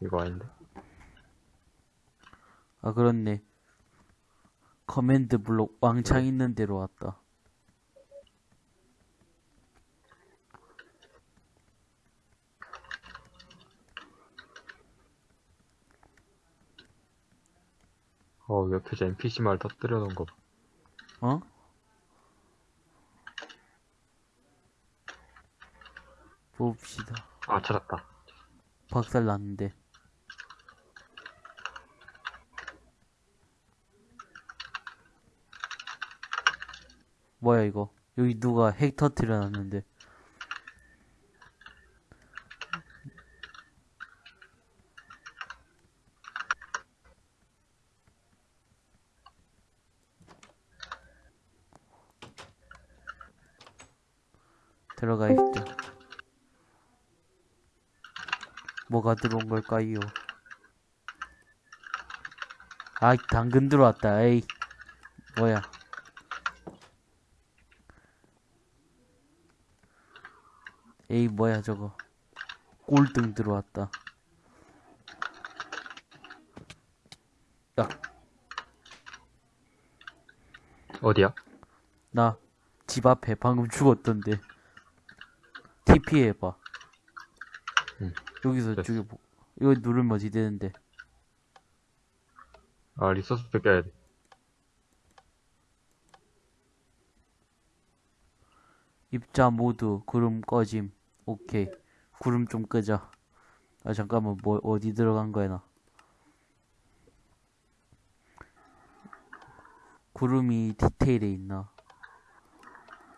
이거 아닌데? 아, 그렇네. 커맨드 블록 왕창 있는 데로 왔다. 어, 옆에 NPC 말 터뜨려 놓은 거 봐. 어? 봅시다. 아, 찾았다. 박살 났는데. 뭐야 이거? 여기 누가 핵 터트려 놨는데. 들어가 있죠. 뭐가 들어온 걸까요? 아, 당근 들어왔다. 에이, 뭐야? 에이, 뭐야 저거? 꼴등 들어왔다. 야, 어디야? 나 집 앞에 방금 죽었던데. TP 해봐. 응. 여기서 됐어. 죽여보. 이거 누르면 어디 되는데? 아, 리소스 뺏겨야 돼. 입자 모두 구름 꺼짐. 오케이. 구름 좀 끄자. 아 잠깐만 뭐 어디 들어간 거야 나. 구름이 디테일에 있나?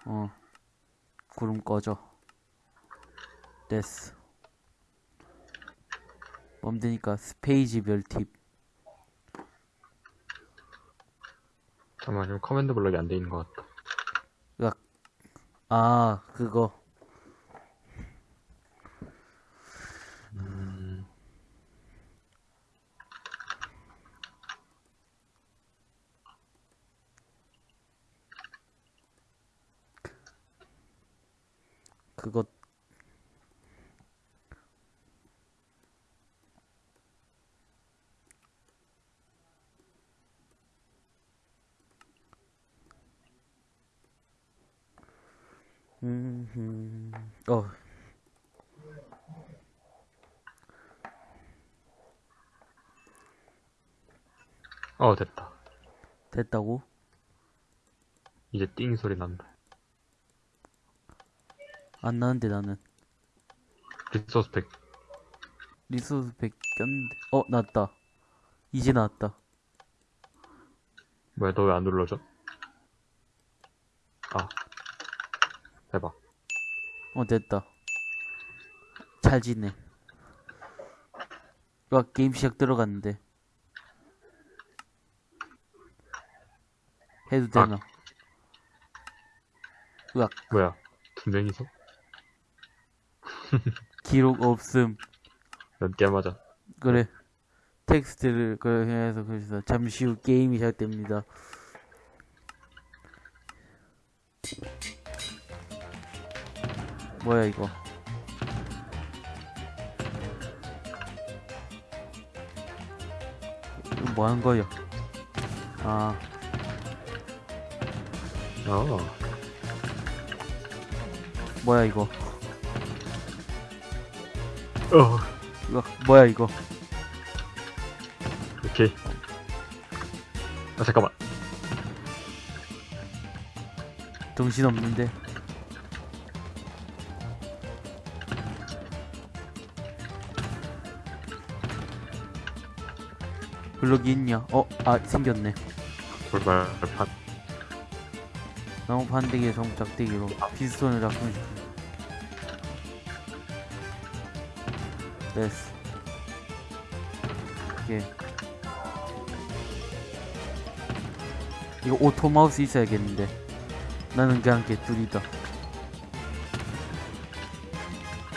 어. 구름 꺼져. 됐어. 멈되니까 스페이지 별 팁. 잠깐만, 지금 커맨드 블럭이 안 돼 있는 것 같다. 아 그거. 음, 그거 음, 어, 어, 됐다. 됐다고? 이제 띵 소리 난다. 안 나는데 나는 resource pack. 리소스 100 꼈는데 어 나왔다 이제 나왔다 뭐야, 너 왜 안 눌러져? 아. 해봐. 어 됐다. 잘 지내. 와 게임 시작 들어갔는데. 해도 되나? 으악. 뭐야, 두 명이서? 기록 없음. 몇개 맞아. 그래. 텍스트를 그렇게 해서 그래서 잠시 후 게임이 시작됩니다 뭐야 이거 이거 뭐 하는 거야 아 어. 뭐야 이거 어. 이거 뭐야 이거 오케이. 아, 잠깐만. 정신 없는데 블록이 있냐? 어? 아 생겼네 돌 발판. 나무 판대기에 전부 작대기로 피스톤을 작동시켜 됐어 오케이 이거 auto 마우스 있어야겠는데 나는 그냥 개둘이다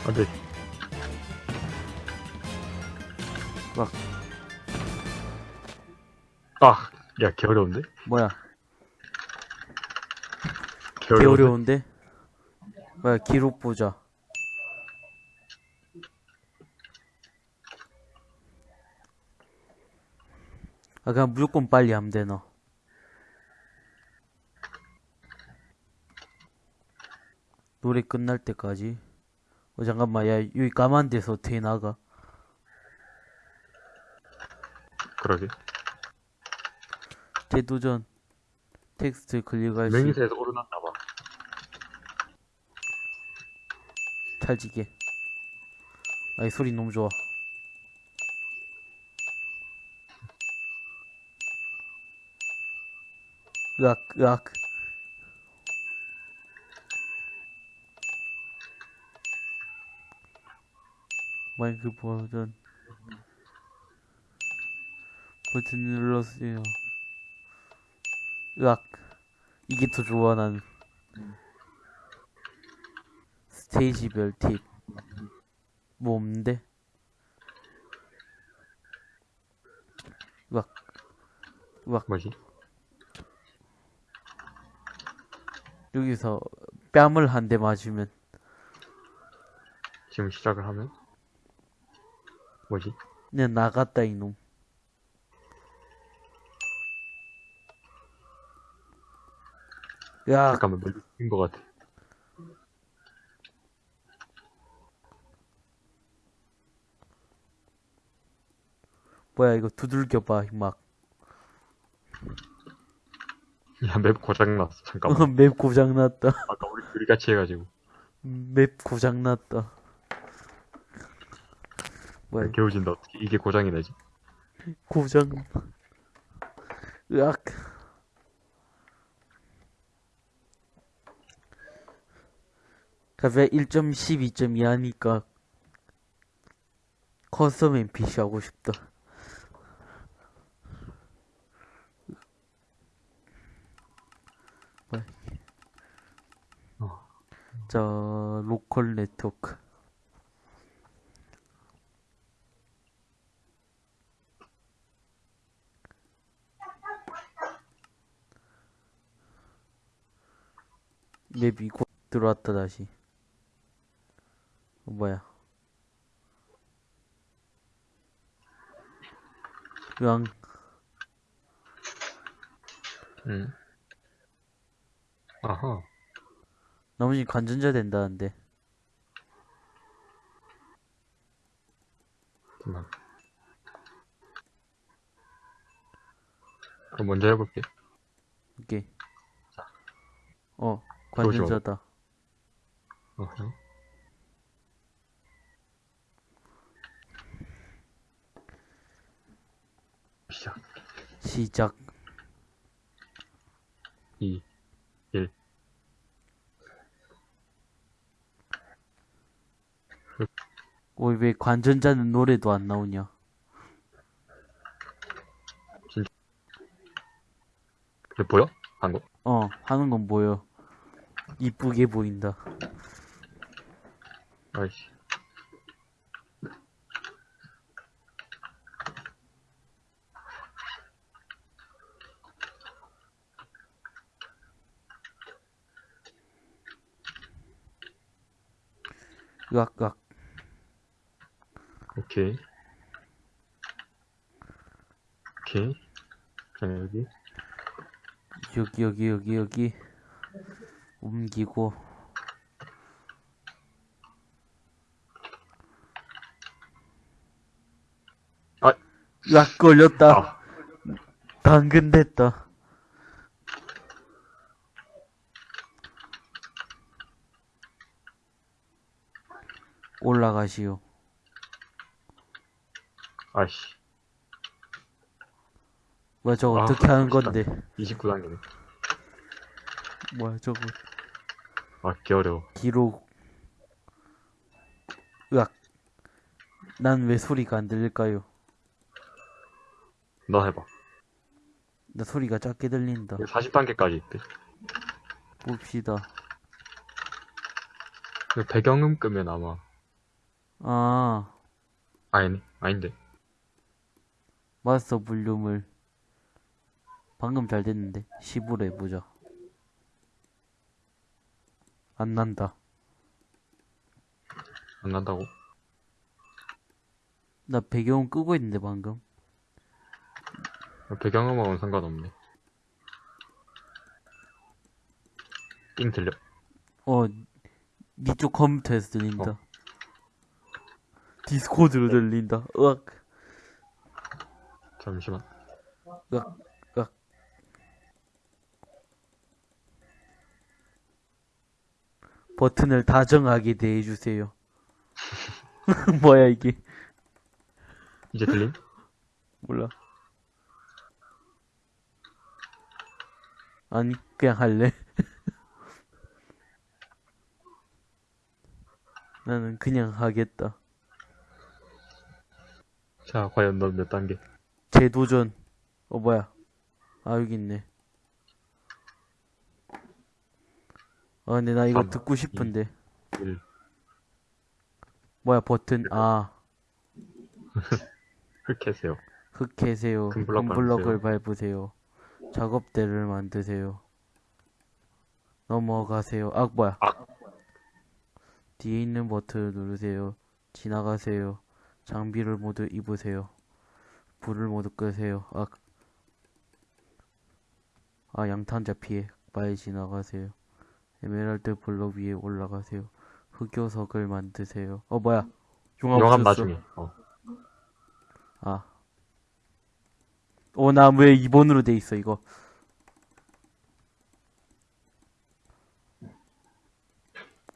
안 돼. 막 야, 개 어려운데? 뭐야 개 개 어려운데? 어려운데? 뭐야 기록 보자 아, 그냥 무조건 빨리 하면 되나? 노래 끝날 때까지. 어, 잠깐만, 야, 여기 까만 데서 어떻게 나가? 그러게. 재도전. 텍스트 클릭할 수, 맹세에서 오르났나봐. 찰지게. 아이, 소리 너무 좋아. 으악, 으악. 마이크 버전. 버튼 눌렀어요. 으악. 이게 더 좋아, 난. 스테이지별 팁. 뭐 없는데? 으악. 으악. 뭐지? 여기서 뺨을 한 대 맞으면 지금 시작을 하면? 뭐지? 그냥 나갔다 이놈 야 잠깐만, 멀리 뛴것 같아. 뭐야 이거 두들겨봐 막 야, 맵 고장났어. 잠깐만. 맵 고장났다 아까 우리 둘이 같이 해가지고. 맵 고장났다 뭐야 개웃긴다. 어떻게 이게 고장이 나지? 고장 으악 갑자기 1.10, 2.2 하니까 custom NPC 하고 싶다. 어. 자 로컬 네트워크 맵이 곧 들어왔다 다시 어, 뭐야 으앙 응. 아하. 나머지 관전자 된다는데 잠깐만. 그럼 먼저 해볼게. 오케이 어 관전자다 어, 형. 시작 2, 1. 어, 왜 관전자는 노래도 안 나오냐 근데 보여? 한 거? 어 하는 건 보여 이쁘게 보인다 아이씨. 으악 으악. 오케이. 오케이. 자, 여기. 여기 여기 여기 여기. 옮기고. 아, 으악 걸렸다. 아, 당근 됐다 올라가시오 아이씨. 뭐야 저거 아, 어떻게 하는. 건데 29단계네. 뭐야 저거 아, 개 어려워. 기록 으악 난 왜 소리가 안 들릴까요 너 해봐. 나 소리가 작게 들린다 40단계까지 있대. 봅시다 그 배경음 끄면 아마. 아 아니네. 아닌데. 마스터 볼륨을 방금 잘 됐는데 10으로 해보자 안 난다 안 난다고? 나 배경 끄고 있는데 방금 배경음악은 상관없네. 띵 들려. 어, 니쪽 컴퓨터에서 들린다. 어. 디스코드로 들린다. 으악, 잠시만. 으악, 으악. 버튼을 다정하게 대해주세요. 뭐야, 이게. 이제 들림? 몰라. 아니, 그냥 할래. 나는 그냥 하겠다. 자, 과연 넌 몇 단계? 재도전. 어, 뭐야. 아, 여기 있네. 아, 근데 나 이거 삼, 듣고 싶은데. 1. 뭐야, 버튼. 아, 흑해세요. 흙 캐세요. 금 블럭 금블럭을 밟으세요. 작업대를 만드세요. 넘어가세요. 아, 뭐야. 아. 뒤에 있는 버튼을 누르세요. 지나가세요. 장비를 모두 입으세요. 불을 모두 끄세요. 아, 아 양탄자 피해. 빨리 지나가세요. 에메랄드 블럭 위에 올라가세요. 흑요석을 만드세요. 어, 뭐야. 용암 없었어. 나중에. 어. 아. 어, 나왜 2번으로 돼 있어, 이거.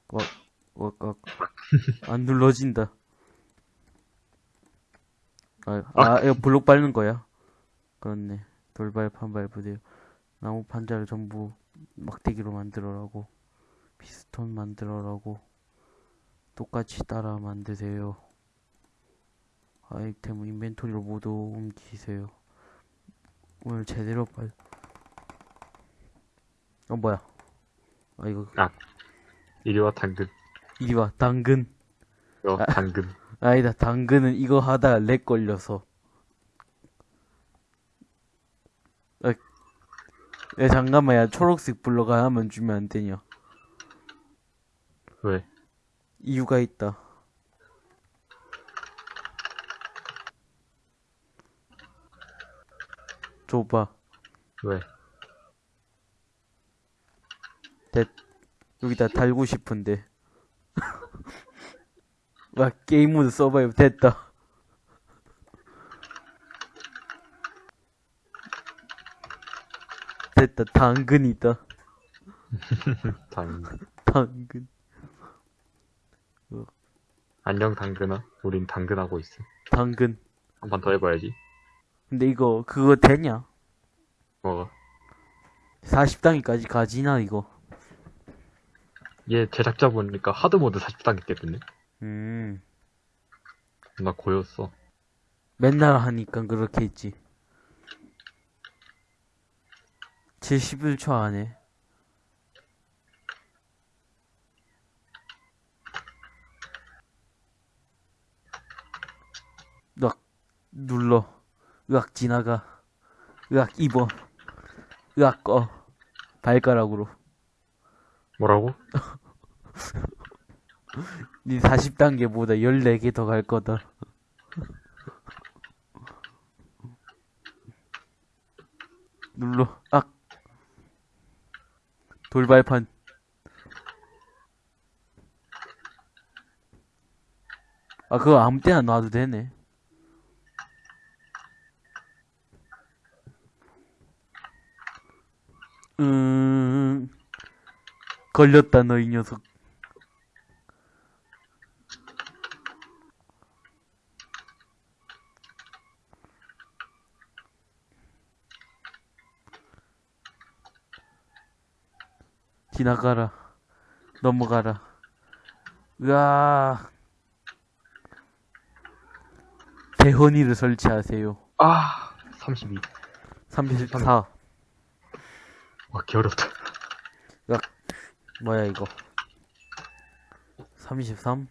와, 와, 와. 안 눌러진다. 아, 아, 이거 블록 밟는 거야. 그렇네. 돌발판 밟으세요. 나무 판자를 전부 막대기로 만들어라고. 피스톤 만들어라고. 똑같이 따라 만드세요. 아이템 인벤토리로 모두 옮기세요. 오늘 제대로 빨. 어 뭐야? 아 이거 이리 와, 당근. 이리 와 당근. 어, 아. 당근. 아니다 당근은 이거 하다가 렉 걸려서. 아, 야 잠깐만 야 초록색 블럭 하나만 주면 안 되냐? 왜? 이유가 있다. 줘봐. 왜? 여기다 달고 싶은데. 와, 게임 모드 survive 됐다. 됐다, 당근이다. 당근. 당근. 안녕, 당근아. 우린 당근하고 있어. 당근. 한판더 해봐야지. 근데 이거, 그거 되냐? 뭐가? 40단계까지 가지나, 이거? 얘 제작자 보니까 하드모드 40단계 깼던데? 음, 나 고였어. 맨날 하니까 그렇게 했지. 71초 안에. 으악, 눌러. 으악, 지나가. 으악, 입어. 으악, 꺼. 발가락으로. 뭐라고? 니 40단계보다 14개 더 갈 거다. 눌러. 악. 돌발판. 아, 그거 아무 때나 놔도 되네. 음, 걸렸다, 너 이 녀석. 지나가라. 넘어가라. 으아. 대헌이를 설치하세요. 아, 32. 34. 와, 개어렵다. 뭐야, 이거. 33?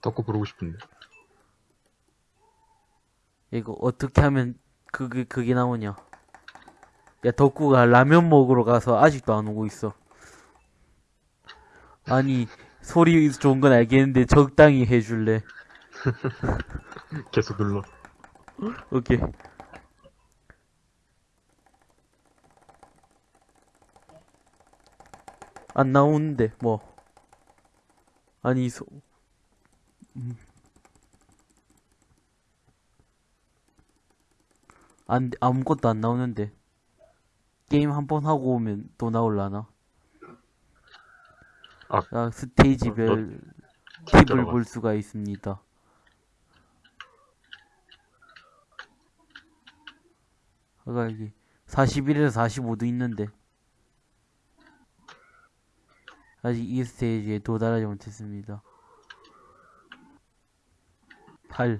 덕후 부르고 싶은데. 이거 어떻게 하면 그게, 그게 나오냐. 야, 덕구가 라면 먹으러 가서 아직도 안 오고 있어. 아니, 소리 좋은 건 알겠는데 적당히 해줄래. 계속 눌러. 오케이. 안 나오는데, 뭐. 아니, 소, 음. 안, 아무것도 안 나오는데. 게임 한 번 하고 오면 또 나올라나? 아. 아, 스테이지별 팁 팁을. 볼 수가 있습니다. 아까 여기 41에서 45도 있는데 아직 이 스테이지에 도달하지 못했습니다. 8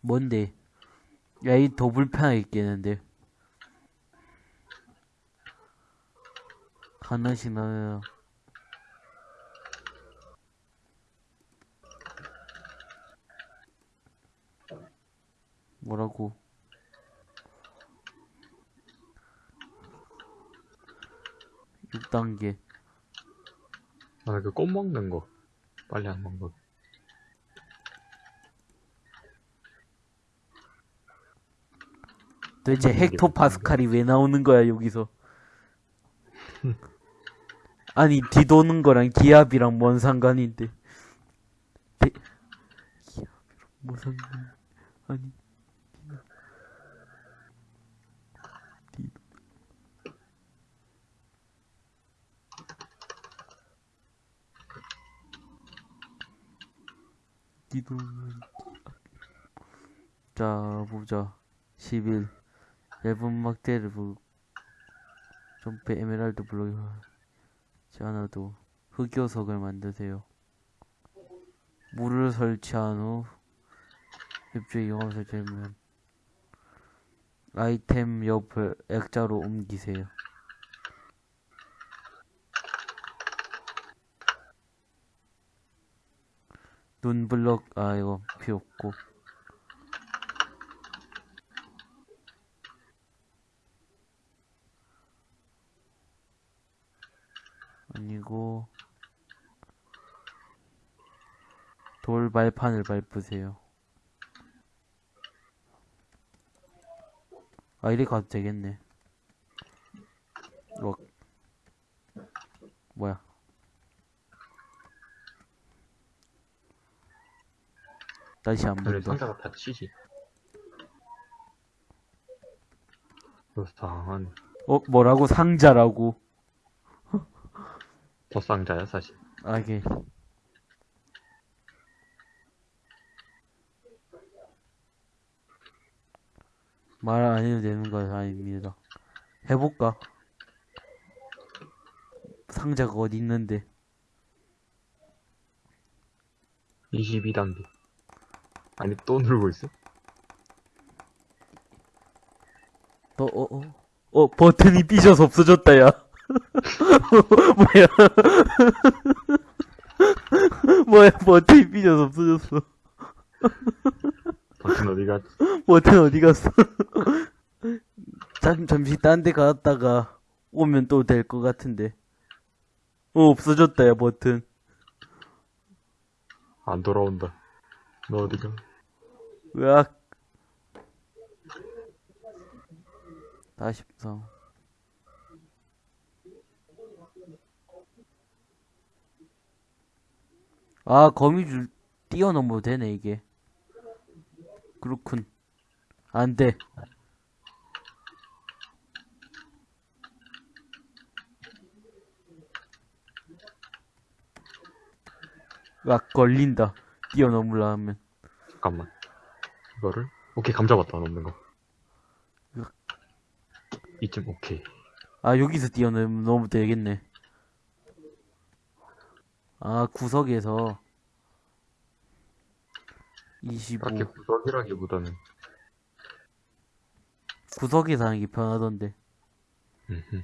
뭔데? 야, 이 더 불편하겠겠는데. 하나씩 나와요. 뭐라고? 육단계 아, 그 꽃 먹는 거. 빨리 안 먹는 거. 도대체 헥토 파스칼이 왜 나오는 거야, 여기서? 아니, 뒤도는 거랑 기압이랑 뭔 상관인데. 대... 기압이랑 뭔 상관, 아니. 뒤도는, 자, 보자. 11 얇은 막대를 부 점프 에메랄드 블록이 지 않아도 흑요석을 만드세요. 물을 설치한 후 앱주에 이용하면 설치하면 아이템 옆을 액자로 옮기세요 눈 블럭 아 이거 필요 없고 아니고 돌 발판을 밟으세요. 아 이리 가도 되겠네. 어. 뭐야? 다시 한 번 더. 상자가 다 치지. 불쌍한. 어 뭐라고 상자라고? 더 상자야, 사실. 아 이게 말 안 해도 되는 건 아닙니다. 해볼까? 상자가 어디 있는데? 22단계. 아니, 또 누르고 있어? 어, 어, 어, 어, 버튼이 삐져서 없어졌다, 야. 뭐야. 뭐야, 버튼이 삐져서 없어졌어. 버튼 어디 갔지? 버튼 어디 갔어? 잠, 잠시 딴 데 갔다가 오면 또 될 것 같은데. 어, 없어졌다, 야, 버튼. 안 돌아온다. 너 어디가? 으악. 43. 아, 거미줄 뛰어넘어도 되네, 이게. 그렇군. 안 돼. 으악, 걸린다. 뛰어넘으려 하면. 잠깐만. 이거를? 오케이, 감 잡았다, 넘는 거. 이쯤, 오케이. 아, 여기서 뛰어넘으면 되겠네. 아, 구석에서. 25. 딱히 구석이라기보다는, 구석에서 하는 게 편하던데. 음흠.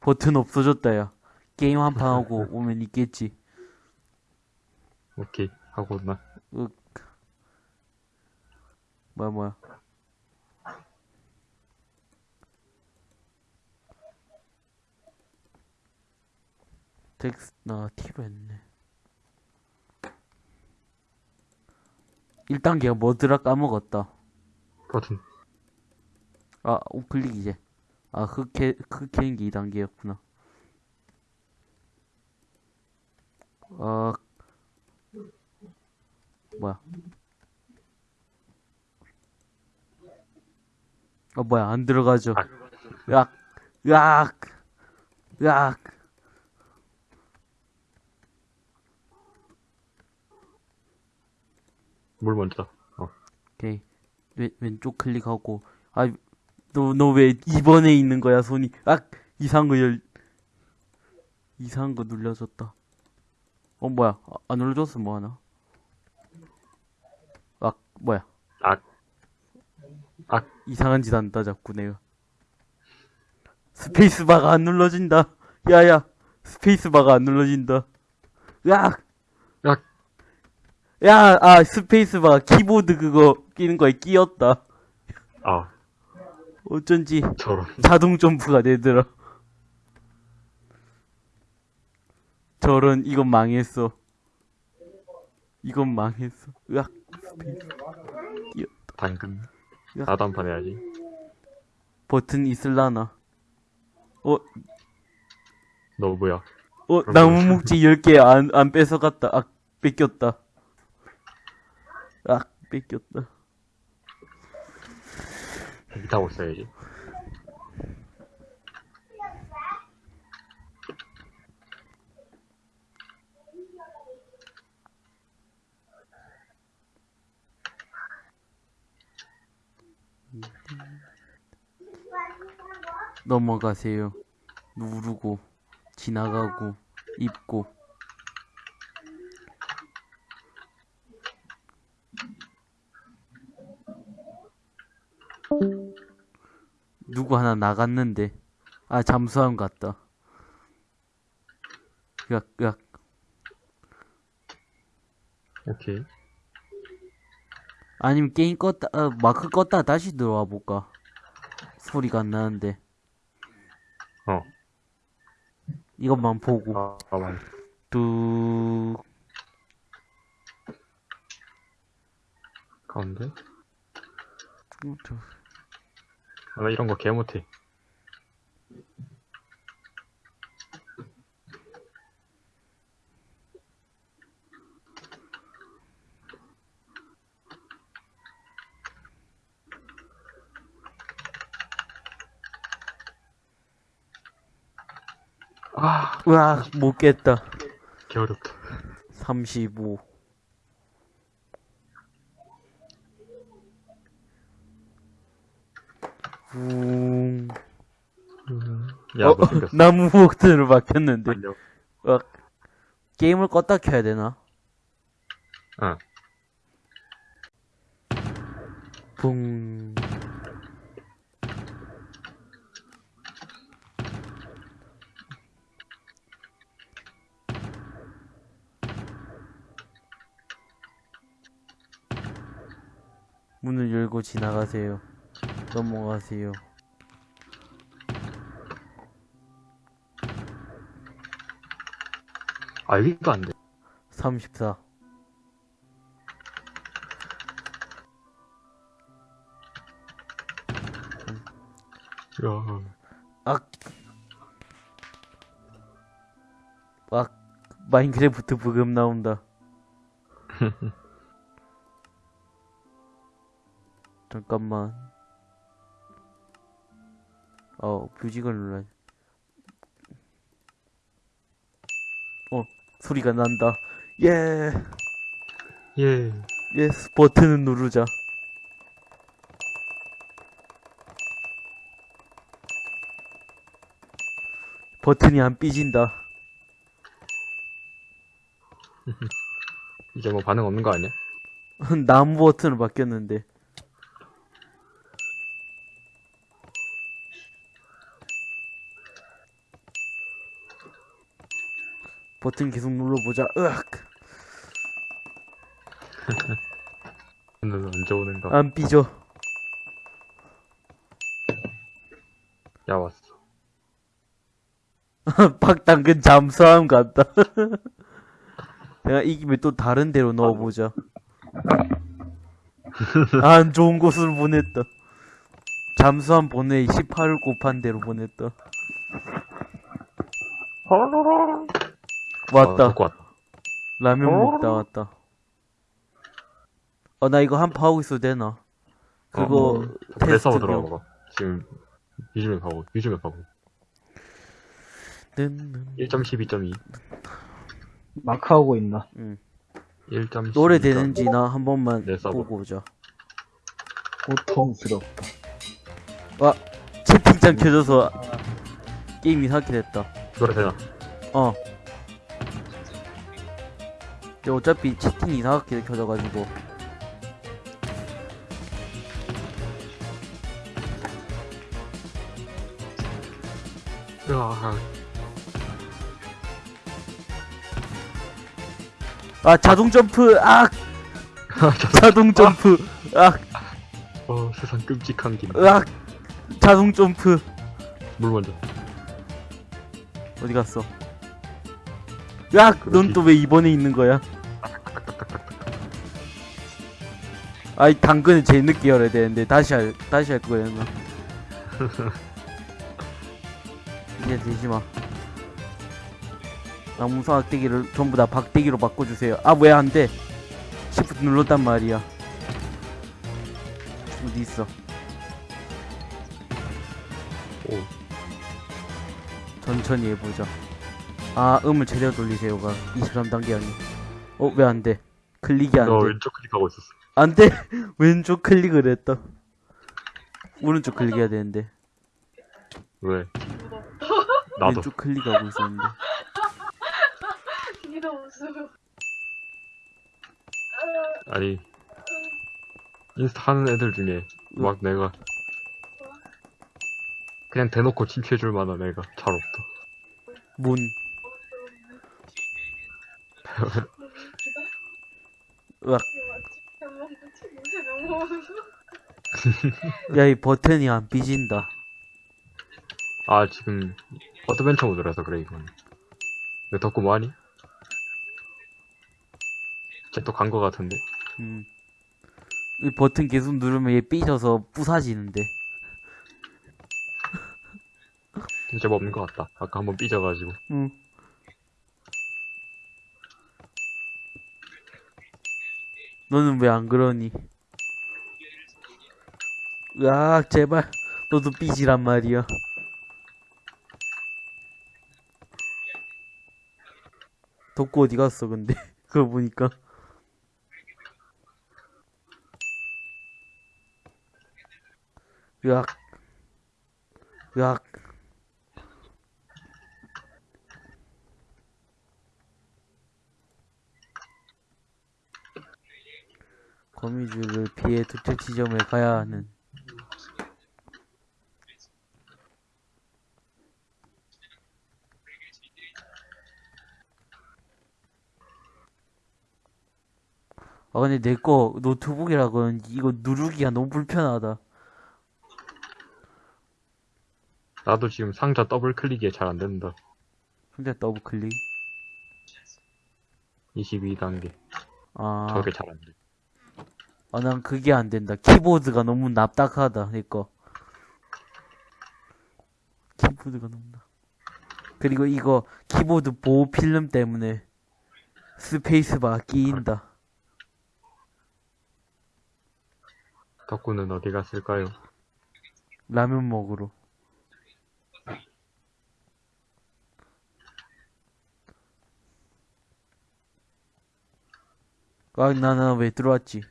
버튼 없어졌다, 야. 게임 한 판 하고 오면 있겠지. 오케이. 하고 나. 으, 뭐야, 뭐야. 텍스, 나 T로 했네. 1단계가 뭐더라 까먹었다. 버튼. 아, 우클릭 이제. 아, 흑해, 흑해인 게 2단계였구나. 아, 뭐야. 아, 뭐야, 안 들어가죠. 아. 으악, 으악, 으악. 물 먼저. 어. 오케이. 왼, 왼쪽 클릭하고. 아, 너, 너 왜 2번에 있는 거야, 손이. 아, 이상한 거 열, 이상한 거 눌려졌다. 어, 뭐야. 아, 안 눌러줬어, 뭐 하나. 아, 뭐야. 악. 악. 이상한 짓 한다, 자꾸 내가. 스페이스바가 안 눌러진다. 야야, 스페이스바가 안 눌러진다. 으악! 악. 야, 아, 스페이스바 키보드 그거 끼는 거에 끼었다. 아, 어쩐지 저런. 자동 점프가 되더라. 저런, 이건 망했어. 이건 망했어. 으악, 스페이스. 당근. 야. 나도 한 판 해야지. 버튼 있을라나. 어, 너 뭐야? 어, 나무 뭐- 목재 10개 안, 안 뺏어갔다. 아, 뺏겼다. 아, 뺏겼다. 이 타고 있어야지. 넘어가세요. 누르고, 지나가고, 입고. 누구 하나 나갔는데. 아, 잠수함. 으악, 으악. 오케이. 아니면 게임 껐다, 어, 마크 껐다 다시 들어와 볼까? 소리가 안 나는데. 어. 이것만 보고. 아, 아, 맞 뚝. 가운데? 어, 저- 아, 나 이런 거 개 못해. 아, 으악, 못 깼다. 개 어렵다. 35. 웅. 야, 어, 뭐 생겼어. 나무 버튼으로 바뀌었는데. 어, 게임을 껐다 켜야 되나? 응. 붕. 문을 열고 지나가세요. 넘어가세요. 아, 여기가 안 돼. 34. 야, 악. 악. 마인크래프트 부금 나온다. 잠깐만. 어, 뮤직을 눌러야 어, 소리가 난다. 예, 예. 예스, 버튼을 누르자. 버튼이 안 삐진다. 이제 뭐 반응 없는 거 아니야? 나무 버튼으로 바뀌었는데. 버튼 계속 눌러보자. 으악. 언제 오는가? 안 삐져. 야, 왔어. 박당근 잠수함 같다. 내가 이기면 또 다른 데로 넣어보자. 안 좋은 곳으로 보냈다. 잠수함 보내 18을 곱한 대로 보냈다. 왔다. 아, 듣고 왔다. 라면 먹다 왔다. 어, 나 이거 한판 하고 있어도 되나? 그거 어, 대사고 테스트용. 들어가. 지금, 요즘에 가고, 요즘에 가고. 는- 1.12.2. 마크 하고 있나? 1.12. 노래 되는지 나 한 번만 네. 보고 오자. 고통스럽다. 와, 채팅창 켜져서 게임이 사게 됐다. 노래 되나? 어. 근데 어차피 채팅이 이상하게 켜져가지고. 으아, 아, 자동 점프! 악! 자동 점프! 악! 어, 세상 끔찍한 김. 으악! 자동 점프! 물 먼저. 어디 갔어? 으악! 넌또 왜 이번에 있는 거야? 아이, 당근은 제일 늦게 열어야 되는데, 다시 할, 다시 할 거였나? 이제 되지 마. 나무사 악대기를 전부 다 박대기로 바꿔주세요. 아, 왜 안 돼? 시프트 눌렀단 말이야. 어디 있어? 오, 천천히 해보자. 아, 음을 제대로 돌리세요가 23단계 아니. 어, 왜 안 돼? 클릭이 안너 돼. 왼쪽 클릭하고 있었어. 안 돼! 왼쪽 클릭을 했다. 오른쪽 클릭해야 되는데. 왜? 나도. 왼쪽 클릭하고 있었는데. 니도 무슨 아니, 인스타 하는 애들 중에, 막 내가, 그냥 대놓고 칭찬해줄 만한 애가 잘 없다. 문. 으악. 야, 이 버튼이 안 삐진다. 아, 지금, adventure mode라서 그래, 이건. 내 덕구 뭐하니? 쟤 또 간 거 같은데? 음. 이 버튼 계속 누르면 얘 삐져서 부사지는데. 진짜 뭐 없는 것 같다. 아까 한번 삐져가지고. 응. 너는 왜 안 그러니? 으악, 제발. 너도 삐지란 말이야. 덕구 어디 갔어, 근데? 그거 보니까. 으악. 으악. 거미줄을 피해 특정 지점에 가야 하는 아 근데 내 거 노트북이라 그런지 이거 누르기가 너무 불편하다 나도 지금 상자 더블 클릭이 잘 안 된다. 혼자 더블 클릭 22단계. 아, 저게 잘 안 돼. 아, 난 그게 안 된다. 키보드가 너무 납작하다, 내 거. 키보드가 너무 납. 그리고 이거 키보드 보호 필름 때문에 스페이스바 끼인다. 덕구는 어디 갔을까요? 라면 먹으러. 아, 나는 왜 들어왔지?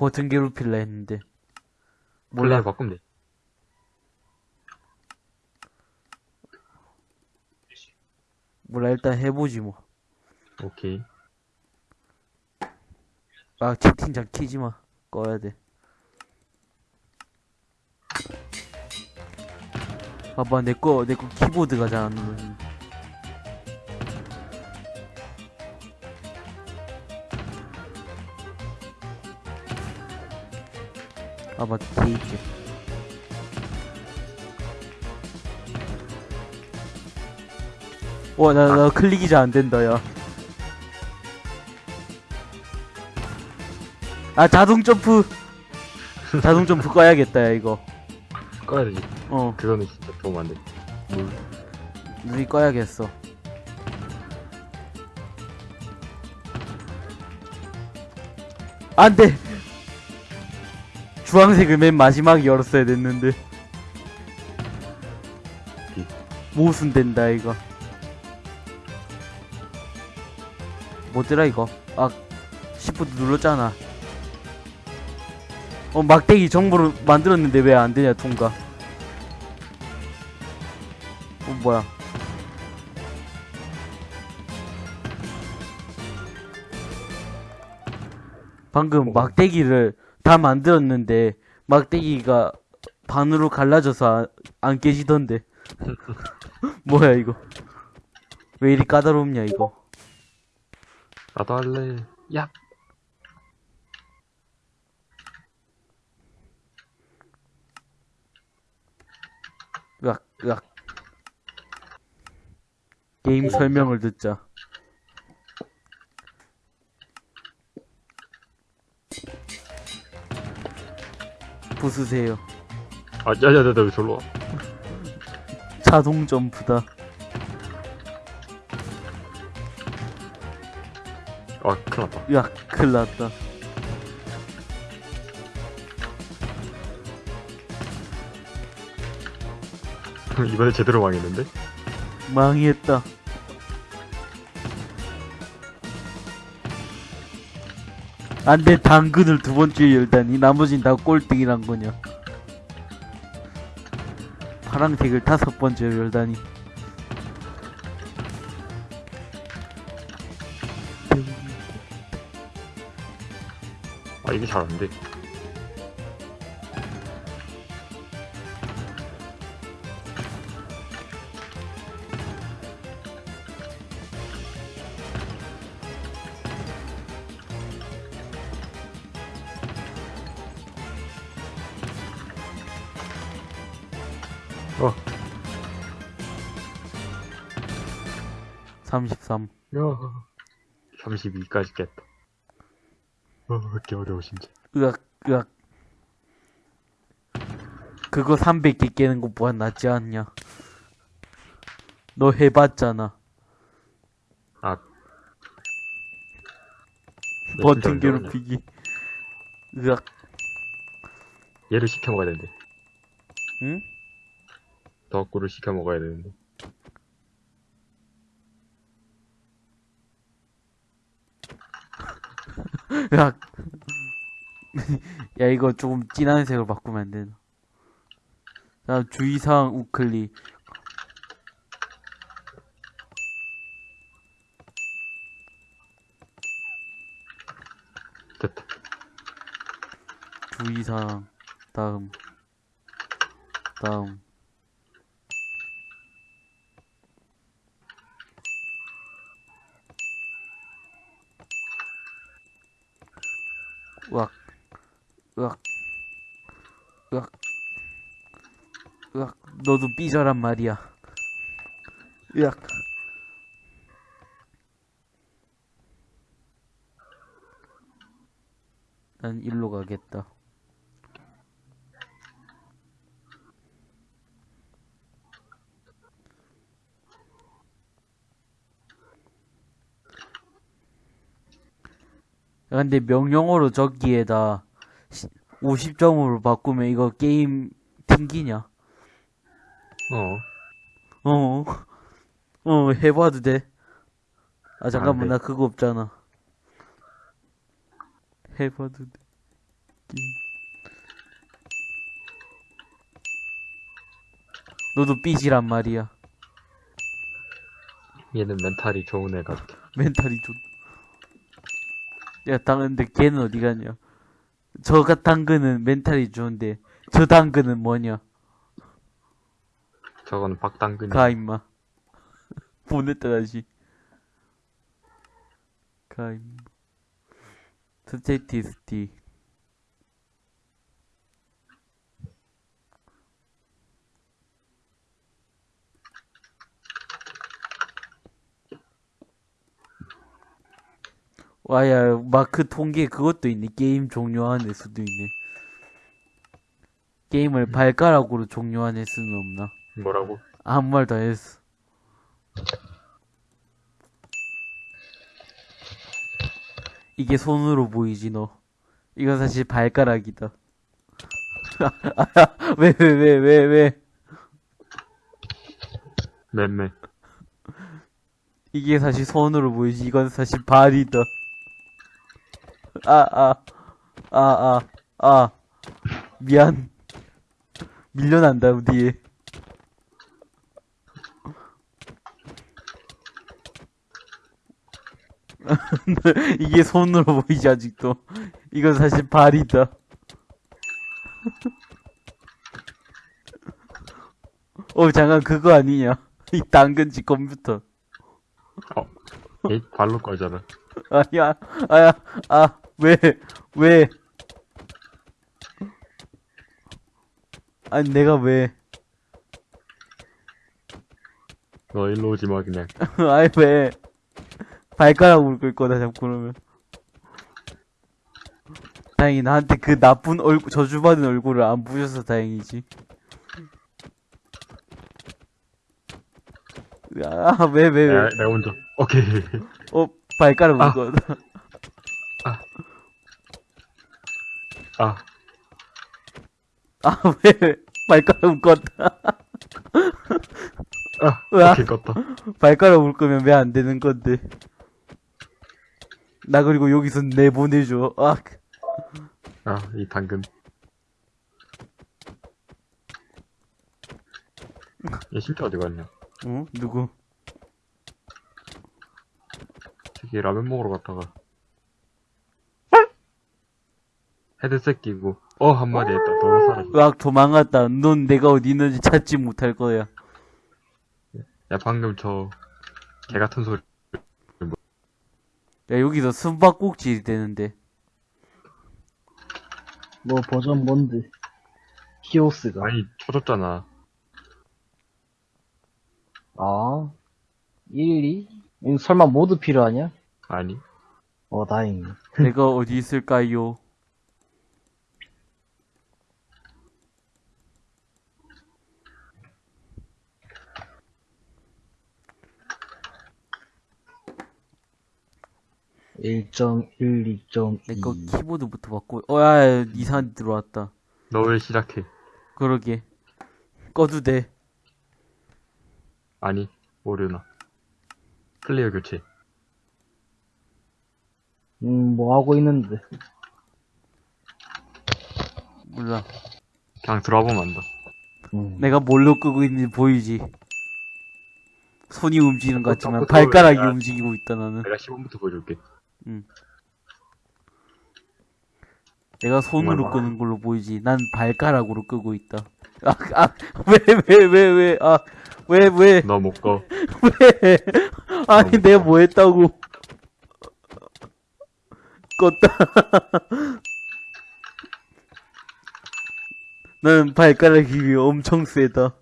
버튼 괴롭힐라 했는데. 몰라. 바꾸면 돼. 몰라, 일단 해보지 뭐. 오케이. 아, 채팅창 키지 마. 꺼야 돼. 봐봐, 내 거, 내거 키보드가 잘안 눌러 아 맞다 게이지. 와나 나 클릭이 잘 안된다 야아 아, 자동 점프. 자동 점프 꺼야겠다 야 이거. 꺼야 되지. 어. 그거는 진짜 도움 안 돼. 눈이 꺼야겠어. 안돼 주황색을 맨 마지막에 열었어야 됐는데. 모순 된다 이거. 뭐더라 이거? 아 시프트 눌렀잖아. 어 막대기 정보를 만들었는데 왜 안되냐 통과. 어 뭐야. 방금 막대기를 다 만들었는데 막대기가 반으로 갈라져서 안, 안 깨지던데. 뭐야 이거? 왜 이리 까다롭냐 이거? 나도 할래. 야. 으악 으악 게임 설명을 듣자 부수세요 아, 야 야야, 너 절로 와. 자동 점프다 아, 큰일 났다. 으악 큰일 났다 이번에 제대로 망했는데? 망했다 안돼 당근을 두 번째 열다니. 나머진 다 꼴등이란 거냐. 파랑색을 다섯 번째 열다니. 아, 이게 잘 안 돼. 33 야. 32까지 깼다. 어, 왜 이렇게 어려워, 진짜. 으악 으악 그거 300개 깨는 것보다 낫지 않냐 너 해봤잖아 아. 너 버튼? 괴롭히기 으악 얘를 시켜 먹어야 되는데. 응? 덕구를 시켜 먹어야 되는데. 야, 야 이거 조금 진한 색으로 바꾸면 안 되나? 자 주의사항 우클릭. 됐다. 주의사항. 다음. 다음 으악 으악 으악 으악. 너도 삐져란 말이야. 으악. 난 일로 가겠다 근데 명령어로 적기에다 50점으로 바꾸면 이거 게임 튕기냐? 어. 어, 어, 해봐도 돼. 아, 잠깐만, 돼. 나 그거 없잖아. 해봐도 돼. 게임. 너도 삐지란 말이야. 얘는 멘탈이 좋은 애 같아. 멘탈이 좋. 야, 당근데 걔는 어디 갔냐? 저가 당근은 멘탈이 좋은데, 저 당근은 뭐냐? 저거는 박당근이. 가, 임마. 보냈다, 다시. 가, 임마. 스테티스티. 와야 마크 통계 그것도 있네. 게임 종료한 횟수도 있네. 게임을 발가락으로 종료한 횟수는 없나? 뭐라고? 아무 말 다 했어. 이게 손으로 보이지 너. 이건 사실 발가락이다. 왜 왜 왜 왜 왜? 맴매. 이게 사실 손으로 보이지. 이건 사실 발이다. 아, 아, 아, 아, 아. 미안. 밀려난다, 뒤에. 이게 손으로 보이지, 아직도. 이건 사실 발이다. 어, 잠깐, 그거 아니냐. 이 당근지 컴퓨터. 에이, 발로 꺼져라. 아니야, 아야, 아, 왜, 왜? 아니, 내가 왜? 너 일로 오지 마, 그냥. 아니, 왜? 발가락으로 끌 거다, 자꾸 그러면. 다행히 나한테 그 나쁜 얼굴, 저주받은 얼굴을 안 부셔서 다행이지. 아, 왜, 왜, 왜? 내가, 내가 먼저. 오케이. 어, 발가락 아. 울 거다. 아, 아, 왜, 왜? 발가락 울 거다. 아, 으아. 껐다. 발가락 울 거면 왜 안 되는 건데. 나 그리고 여기서 내보내줘. 아, 아, 이 당근. 얘 진짜 어디 갔냐? 어? 누구? 저기 라면 먹으러 갔다가. 헤드셋 끼고, 어, 한마디 했다. 너 사라져. 으악, 도망갔다. 넌 내가 어디 있는지 찾지 못할 거야. 야, 방금 저, 개 같은 소리. 야, 여기서 숨바꼭질 되는데. 뭐 버전 뭔데? 히오스가. 아니, 쳐줬잖아. 아, 1, 2? 이거 설마 모두 필요하냐? 아니. 어, 다행이네. 내가 어디 있을까요? 내거 1.1, 키보드부터 바꿔. 어, 야, 야, 이상한 데 들어왔다. 너 왜 시작해? 그러게. 꺼도 돼. 아니, 모르나. 플레이어 교체. 음, 뭐 하고 있는데. 몰라. 그냥 들어와보면 안다. 음. 내가 뭘로 끄고 있는지 보이지? 손이 움직이는 것 어, 같지만 발가락이 들어오네. 움직이고 있다 나는 내가 10원부터 보여줄게. 내가 손으로 끄는 걸로 보이지. 난 발가락으로 끄고 있다. 아, 아아왜왜 왜 왜 아 왜 왜? 너못 꺼. 왜? 아니 내가 뭐 했다고? 껐다. 나는 발가락이 엄청 세다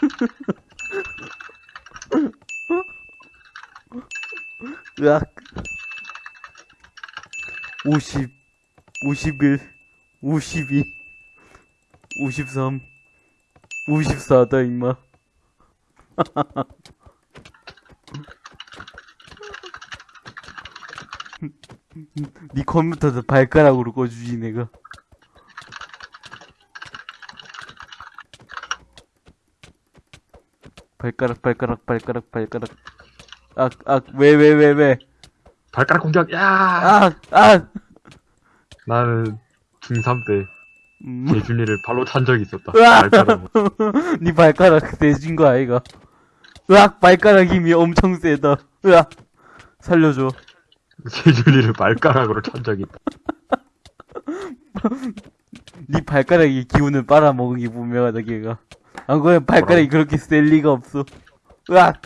으악. 50 51 52 53 54다 임마. 네 컴퓨터도 발가락으로 꺼주지 내가. 발가락 발가락 발가락 발가락 악악왜 왜 왜 왜 발가락 공격, 야! 악악 나는 중3 때 음. 재준이를 발로 찬 적이 있었다. 발가락으로. 네 발가락 세진 거 아이가? 으악 발가락 힘이 엄청 세다. 으악 살려줘. 재준이를 발가락으로 찬 적이 있다. 네 발가락이 기운을 빨아먹은 게 분명하다 걔가. 안 그러면 발가락이 그렇게 셀 리가 없어. 으악.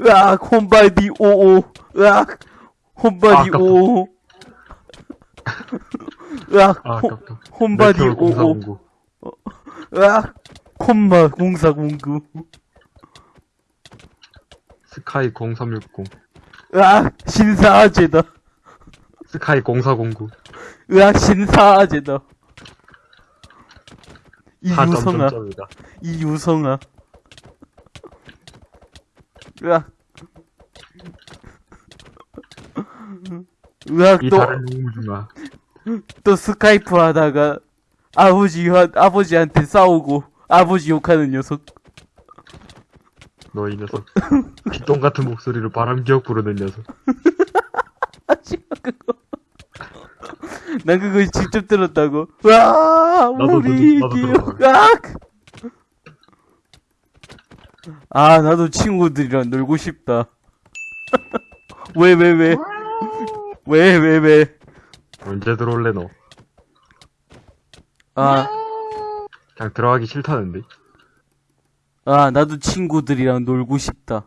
으악 홈바디 오오. 으악 홈바디 아깝다. 오오. 으악 아, 홈- 아깝다. 홈바디 오오. 0409. 으악 콤마 공사공구. 스카이 0360 으악, 신사아재다. 스카이 0409 으악, 신사아재다. 이 4점 유성아, 점점이다 이 유성아. 으악. 으악, 이 또, 다른 우주가 또 스카이프 하다가 아버지, 아버지한테 싸우고 아버지 욕하는 녀석. 너 이 녀석 빗똥 같은 목소리로 바람기억 부르는 녀석 아, 싫어, 그거. 난 그거 직접 들었다고. 와, 우리 기억. 들었어. 아! 아, 나도 친구들이랑 놀고 싶다. 왜, 왜, 왜? 왜, 왜, 왜? 언제 들어올래 너 아, 그냥 들어가기 싫다는데 아, 나도 친구들이랑 놀고 싶다.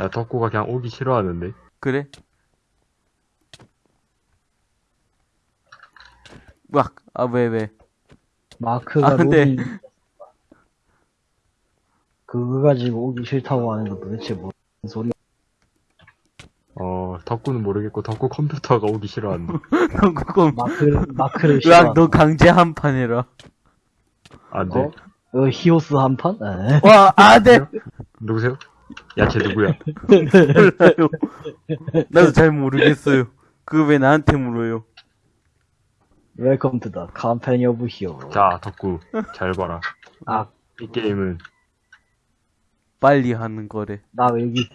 야 덕구가 그냥 오기 싫어하는데 그래? 막, 아, 왜, 왜? 마크가 아, 근데- 로딩. 그거 가지고 오기 싫다고 하는 거 도대체 뭔 소리야? 어 덕구는 모르겠고 덕구 컴퓨터가 오기 싫어한다 마크, 마크를 으악, 싫어. 너 강제 한판 해라. 안 돼 어? 어, 히오스 한 판? 에. 와, 아, 네! 누구세요? 야 쟤 누구야 몰라요. 나도 잘 모르겠어요. 그거 왜 나한테 물어요? Welcome to the Company of Hero. 자 덕구 잘 봐라 아, 이 게임은 빨리 하는 거래. 나왜 여기?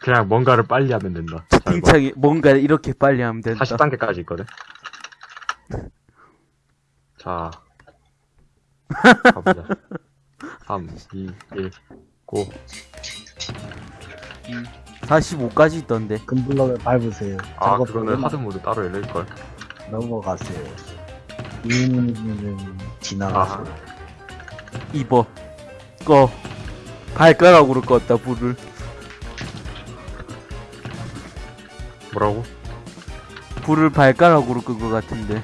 그냥 뭔가를 빨리 하면 된다. 채팅창에 뭔가 이렇게 빨리 하면 된다. 40단계까지 있거든 자 가보자 3 2 1 고 45까지 있던데. 금블럭을 밟으세요. 아, 작업 그거는 보면 하드 모드 따로 열릴걸. 넘어가세요. 이는 아, 지나가세요. 입어. 꺼. 발가락으로 껐다, 불을. 뭐라고? 불을 발가락으로 끈 것 같은데.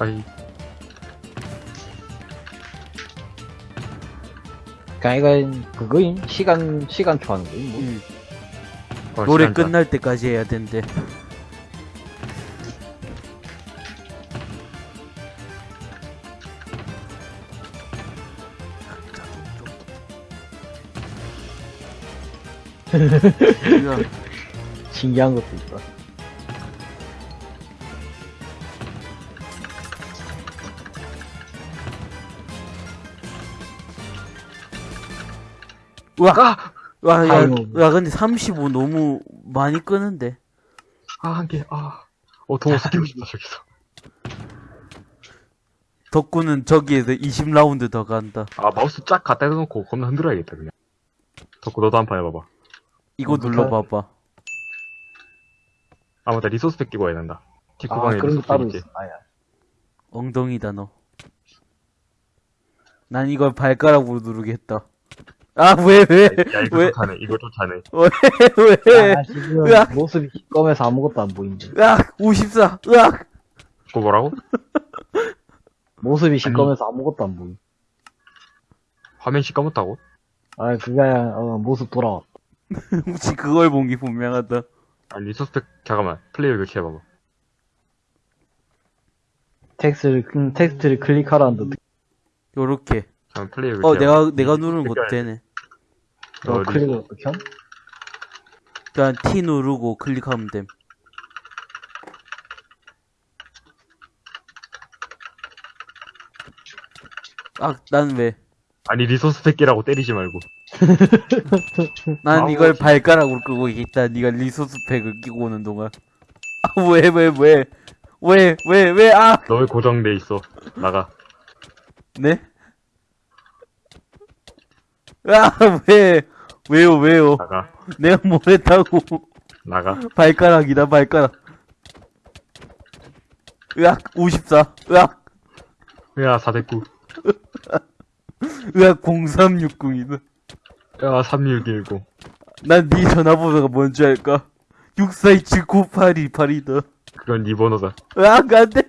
아이, 그니까 이건 그거임 시간 시간표 하는 거임. 뭐. 응. 어, 노래 시간. 끝날 때까지 해야 된대. 신기한 것도 있다. 와, 와, 야. 야, 근데 35 너무 많이 끄는데. 아, 한 개, 아. 어, 더 스키고 싶다, 저기서. 덕구는 저기에서 20라운드 더 간다. 아, 마우스 쫙 갖다 대놓고 겁나 흔들어야겠다, 그냥. 덕구, 너도 한 판 해봐봐. 이거? 눌러봐봐. 아, 맞다, resource pack 끼고 해야 된다. 아 뒷구방에 그런 거 resource 따로. 아야. 엉덩이다, 너. 난 이걸 발가락으로 누르겠다. 아, 왜, 왜, 야, 이거 왜, 좋다네, 이거 좋다네. 왜, 아, 지금 으악. 모습이 시꺼매서 아무것도 안 보인대. 으악, 54, 으악! 그거 뭐라고? 모습이 시꺼매서 아무것도 안 보임. 화면 시꺼멓다고? 아 그게 아니라 어, 모습 돌아와. 혹시 그걸 본 게 분명하다. 아, resource pack, 잠깐만. 플레이어 교체해봐봐. 텍스트를 음, 텍스트를 클릭하라는데 요렇게. 잠깐 플레이어 어, 교체해봐. 내가, 내가 누르는 것도 되네. 어, 너 리- 클릭을 어떻게 함? 그냥 T 누르고 클릭하면 됨. 아, 난 왜? 아니, resource pack 끼라고 때리지 말고. 난 이걸. 발가락으로 끄고 있다. 네가 resource pack을 끼고 오는 동안. 아, 왜, 왜, 왜? 왜, 왜, 왜, 아! 너 왜 고정돼 있어? 나가. 네? 아, 왜? 왜요, 왜요? 나가. 내가 뭐 했다고. 나가. 발가락이다, 발가락. 으악, 54. 으악, 야, 409. 으악, 0360이다. 야, 3610. 난네 전화번호가 뭔지 알까? 64279828이다. 그건 네 번호다. 으악, 안 돼!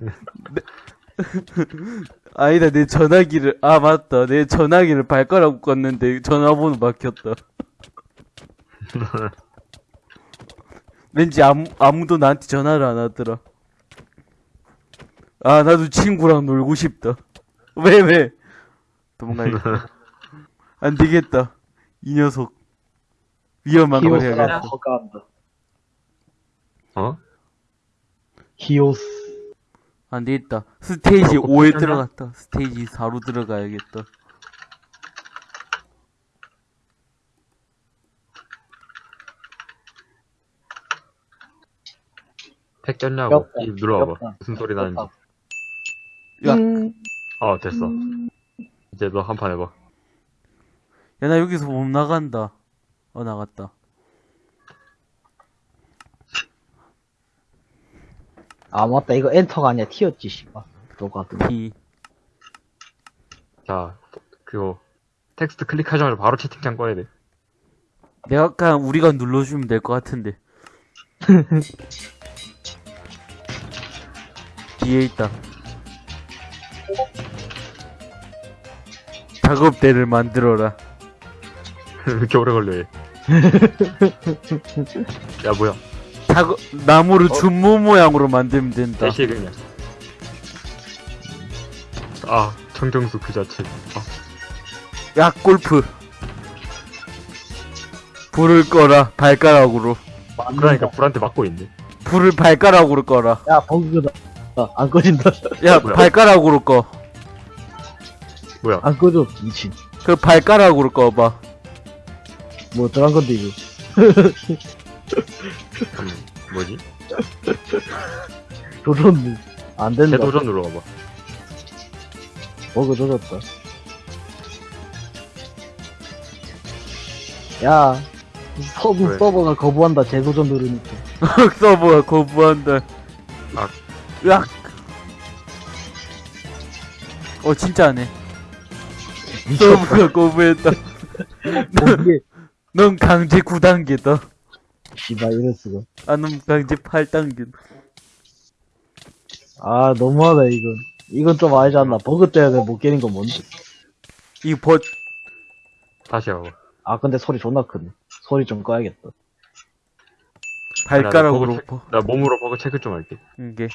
내- 아니다, 내 전화기를, 아, 맞다. 내 전화기를 발가락 껐는데 전화번호 막혔다. 왠지 아무, 아무도 나한테 전화를 안 하더라. 아, 나도 친구랑 놀고 싶다. 왜, 왜? 도망가야겠다. 안 되겠다. 이 녀석. 위험한 걸 해야겠다. 어? 히오스. 안 되겠다. 스테이지 어, 5에 괜찮나? 들어갔다. 스테이지 4로 들어가야겠다. 팩 꼈냐고. 꼈다. 입 눌러봐봐. 꼈다. 무슨 소리 나는지. 야. 음, 어, 됐어. 이제 너 한 판 해봐. 야, 나 여기서 못 나간다. 어, 나갔다. 아, 맞다. 이거 엔터가 아니야. T였지, 씨발. 똑같은. P. 자, 그거. 텍스트 클릭하자마자 바로 채팅창 꺼야 돼. 내가 그냥 우리가 눌러주면 될 것 같은데. 뒤에 있다. 작업대를 만들어라. 왜 이렇게 오래 걸려, 얘. 야, 뭐야. 작업, 나무를 준모 모양으로 만들면 된다. 대시에 그냥. 아, 청정수 그 자체. 아, 야, 골프. 불을 꺼라, 발가락으로. 그러니까 불한테 맞고 있네. 불을 발가락으로 꺼라. 야, 버그다. 아, 안 꺼진다. 야, 뭐야? 발가락으로 꺼. 뭐야. 안 꺼져. 미친. 그 발가락으로 꺼봐. 뭐 어떡한 건데, 이거. 잠깐만. 뭐지? 도전, 안 된다. 재도전 눌러봐봐. 버그 조졌다. 야, 서버 왜? 서버가 거부한다. 재도전 누르니까. 서버가 거부한다. 아. 으악. 어, 진짜 안 해. 미쳤다. 서버가 거부했다. 거기에, 넌 강제 9단계다. 씨발, 이럴 수가. 아, 넌 강제 8단계. 아, 너무하다, 이건. 이건 좀 아니지 않나. 버그 때문에 못 깨는 건 뭔데? 이 버, 다시 해봐봐. 아, 근데 소리 존나 크네. 소리 좀 꺼야겠다. 발가락으로, 나, 버, 체- 나 몸으로 버그 체크 좀 할게. 이게.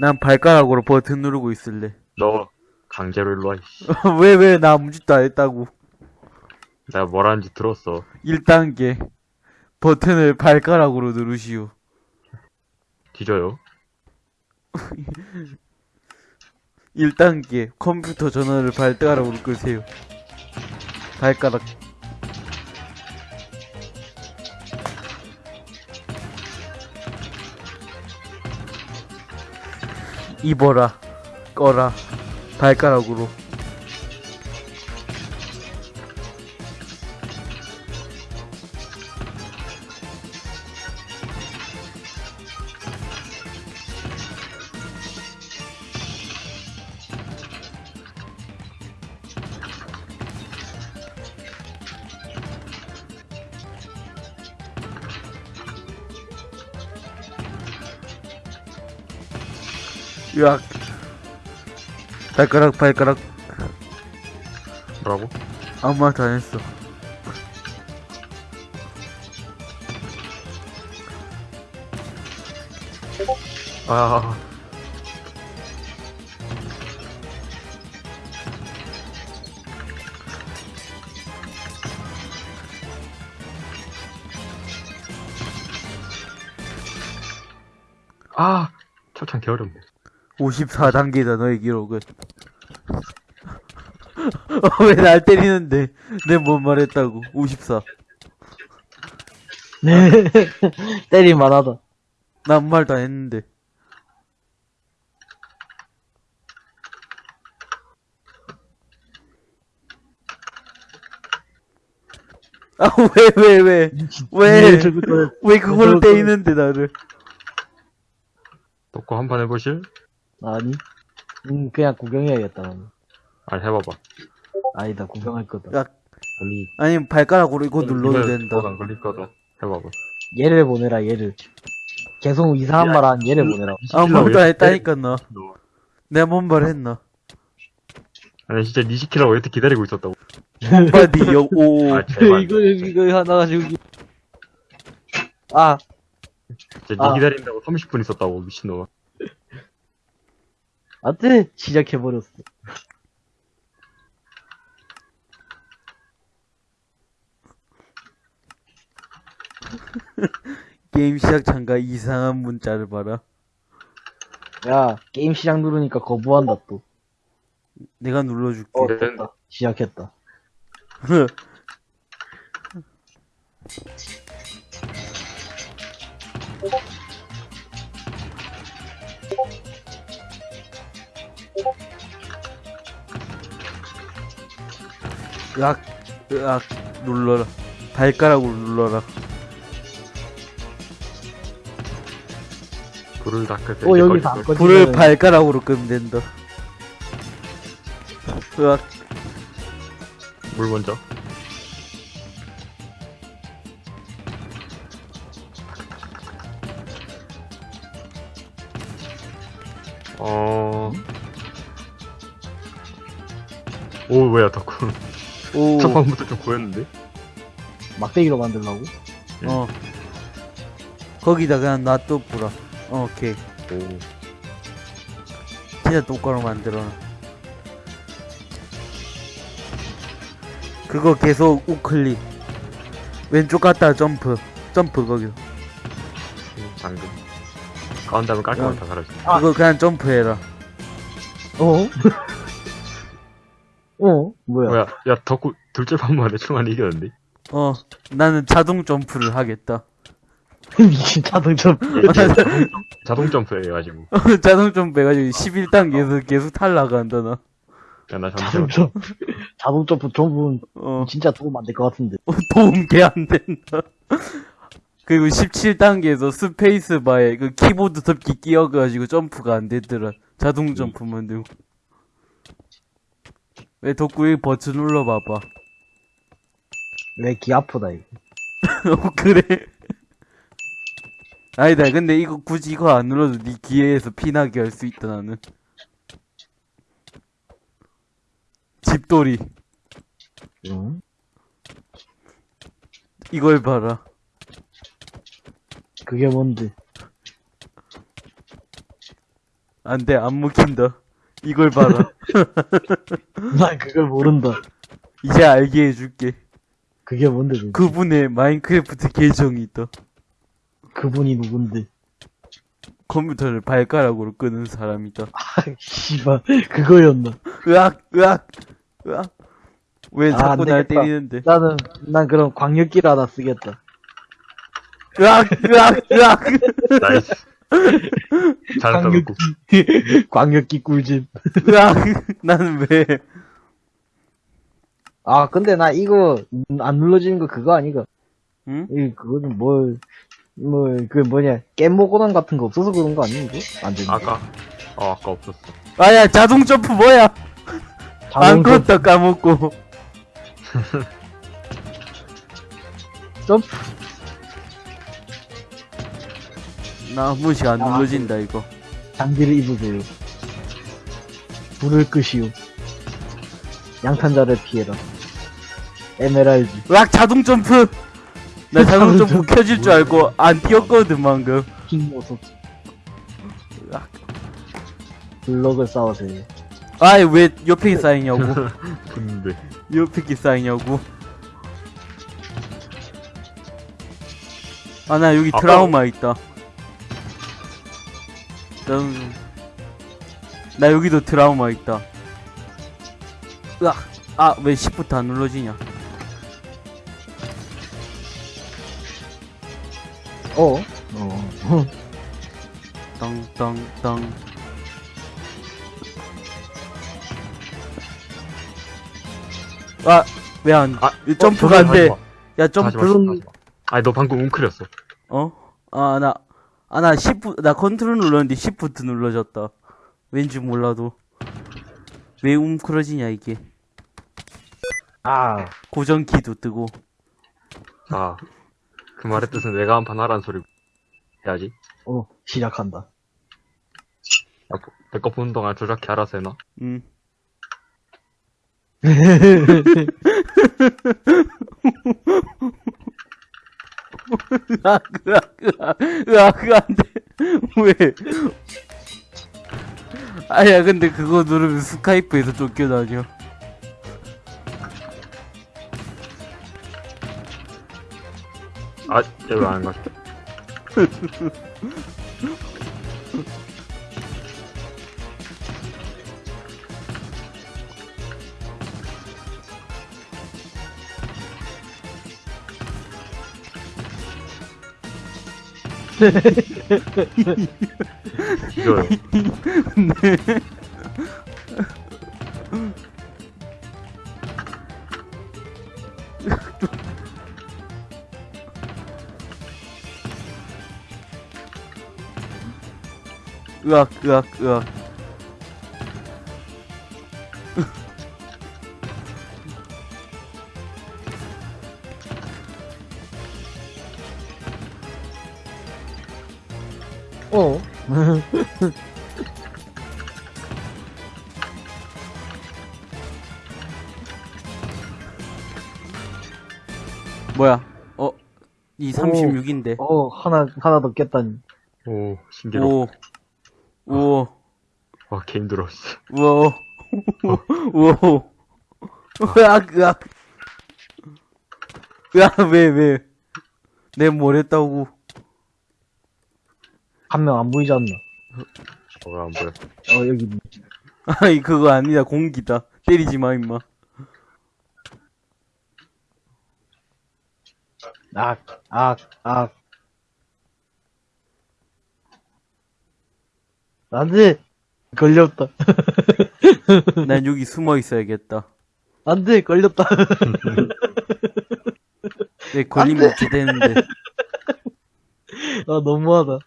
난 발가락으로 버튼 누르고 있을래. 너 강제로 일로 와. 이씨. 왜, 왜, 나 아무 짓도 안 했다고. 내가 뭐라는지 들었어. 1단계. 버튼을 발가락으로 누르시오. 뒤져요. 1단계. 컴퓨터 전원을 발가락으로 끄세요. 발가락. 입어라. 꺼라. 발가락으로. 으악. 발가락, 발가락. 뭐라고? 아무 말도 안 했어. 아, 아, 초창 개어렵네. 54단계다, 너의 기록은. 어, 왜날 때리는데? 내 뭔 말했다고. 54. 네. 때릴만 하다. 나 아무 말도 안 했는데. 아, 왜, 왜, 왜? 왜? 네, 저거 왜 그걸로 저거- 때리는데, 나를? 놓고 한 판 해보실? 아니. 음, 그냥 구경해야겠다. 나는. 아니, 해봐봐. 아니다, 구경할 거다. 야, 아니, 아니, 발가락으로 이거 눌러도 된다. 안 걸릴 거다. 해봐봐. 얘를 보내라, 얘를. 계속 이상한 말 하는 얘를 보내라고. 아무것도 안 했다니까, 너. 너. 내가 뭔말 했나? 아니, 진짜 니 시키라고 이렇게 기다리고 있었다고. 바디 여, 오. 아, 제발. 이거, 이거 하나 가지고. 아, 진짜 니 아. 기다린다고 30분 있었다고, 미친놈아. 안 돼! 시작해버렸어. 게임 시작 잠깐 이상한 문자를 봐라. 야, 게임 시작 누르니까 거부한다, 또. 내가 눌러줄게. 어, 네. 됐다. 시작했다. 으악, 으악, 눌러라. 발가락으로 눌러라. 불을 닦을 때. 어, 여기 다 걸. 꺼지면. 불을 발가락으로 끄면 된다. 으악, 물 먼저. 어. 오, 뭐야, 덕후. 오, 첫 방부터 좀 보였는데? 막대기로 만들라고? 어. 거기다 그냥 놔둬 뿌라. 어, 오케이. 오. 진짜 똑바로 만들어놔. 그거 계속 우클릭. 왼쪽 갔다 점프. 점프 거기. 음, 방금. 가운 다음에 깔끔하게 어. 다 사라져. 아. 그거 그냥 점프해라. 어? 어? 뭐야? 뭐야, 야, 덕후 둘째 판만 대충 안 이겼는데? 어, 나는 자동 점프를 하겠다. 미친 자동차. 자동 점프 해가지고. 자동 점프 해가지고 11단계에서 계속 탈락한다, 나. 야, 나 잠시만. 자동차. 자동차 전부 어, 진짜 도움 안 될 것 같은데. 어, 도움 개 안 된다. 그리고 17단계에서 스페이스 바에 그 키보드 덮기 끼어가지고 점프가 안 되더라. 자동 점프만 되고. 왜 덕구 이 버튼 눌러봐봐. 왜 귀 아프다, 이거. 어, 그래. 아니다, 근데 이거 굳이 이거 안 눌러도 네 귀에서 피나게 할 수 있다, 나는. 집돌이. 응? 이걸 봐라. 그게 뭔데? 안 돼, 안 먹힌다. 이걸 봐라. 난 그걸 모른다. 이제 알게 해줄게. 그게 뭔데, 도대체? 그분의 마인크래프트 계정이 있다. 그분이 누군데? 컴퓨터를 발가락으로 끄는 사람이다. 아, 씨발, 그거였나? 으악, 으악, 으악. 왜 아, 자꾸 안 날. 때리는데? 나는, 난 그럼 광역기를 하나 쓰겠다. 으악, 으악, 으악. 나이스. 잘했다. 광역기, 광역기 꿀집. 으악. 나는 왜? 아, 근데 나 이거, 음, 안 눌러지는 거 그거 아니가? 응? 이, 그거는 뭘, 뭐, 그 뭐냐, 깻모고난 같은 거 없어서 그런 거 아니, 이거? 안 되는 거. 아까, 어, 아까 없었어. 아 야, 자동 점프 뭐야? 안 껐다 까먹고. 점프. 나한 번씩 안 아, 눌러진다, 이거. 장비를 입으세요. 불을 끄시오. 양탄자를 피해라. 에메랄드. 으악, 자동 점프! 나 자동 점프 켜질 줄 알고 안 뛰었거든, 방금. 으악. 블럭을 쌓으세요. 아이, 왜 옆에 쌓이냐고. 근데. 옆에 게 쌓이냐고. 아, 나 여기 아까- 트라우마 있다. 난, 나 여기도 트라우마 있다. 으악. 아, 왜 10부터 안 눌러지냐. 어? 어. 땅땅땅. 아, 왜 안, 아, 왜 점프가 안 돼. 야, 점프. 아니, 너 방금 웅크렸어. 어? 아, 나, 아, 나 10부, 나 컨트롤 눌렀는데 10부터 눌러졌다. 왠지 몰라도. 왜 웅크러지냐, 이게. 아, 고정키도 뜨고. 아. 그 말의 뜻은 내가 한 판 하라는 소리 해야지. 어, 시작한다. 내거 보는 동안 조작해 알아서 해놔. 응. 으악, 으악, 으악, 으악, 으악, 안 돼. 왜? 아야, 근데 그거 누르면 스카이프에서 쫓겨다녀. 아, 얘 왜안 갔 지? 이거요. 으악, 으악, 으악. 어. 36인데. 어, 하나, 하나 더 깼다니. 오, 신기록. 오, 오, 와, 개 힘들어, 씨. 우와, 우와, 으악, 으악. 으악, 왜, 왜. 내뭘 했다고. 한 명 안 보이지 않나? 어, 왜안 보여? 어, 여기. 아이, 그거 아니다. 공기다. 때리지 마, 임마. 악, 악, 악. 안 돼! 걸렸다. 난 여기 숨어 있어야겠다. 안 돼! 걸렸다. 내 걸리면 어떻게 되는데. 아, 너무하다.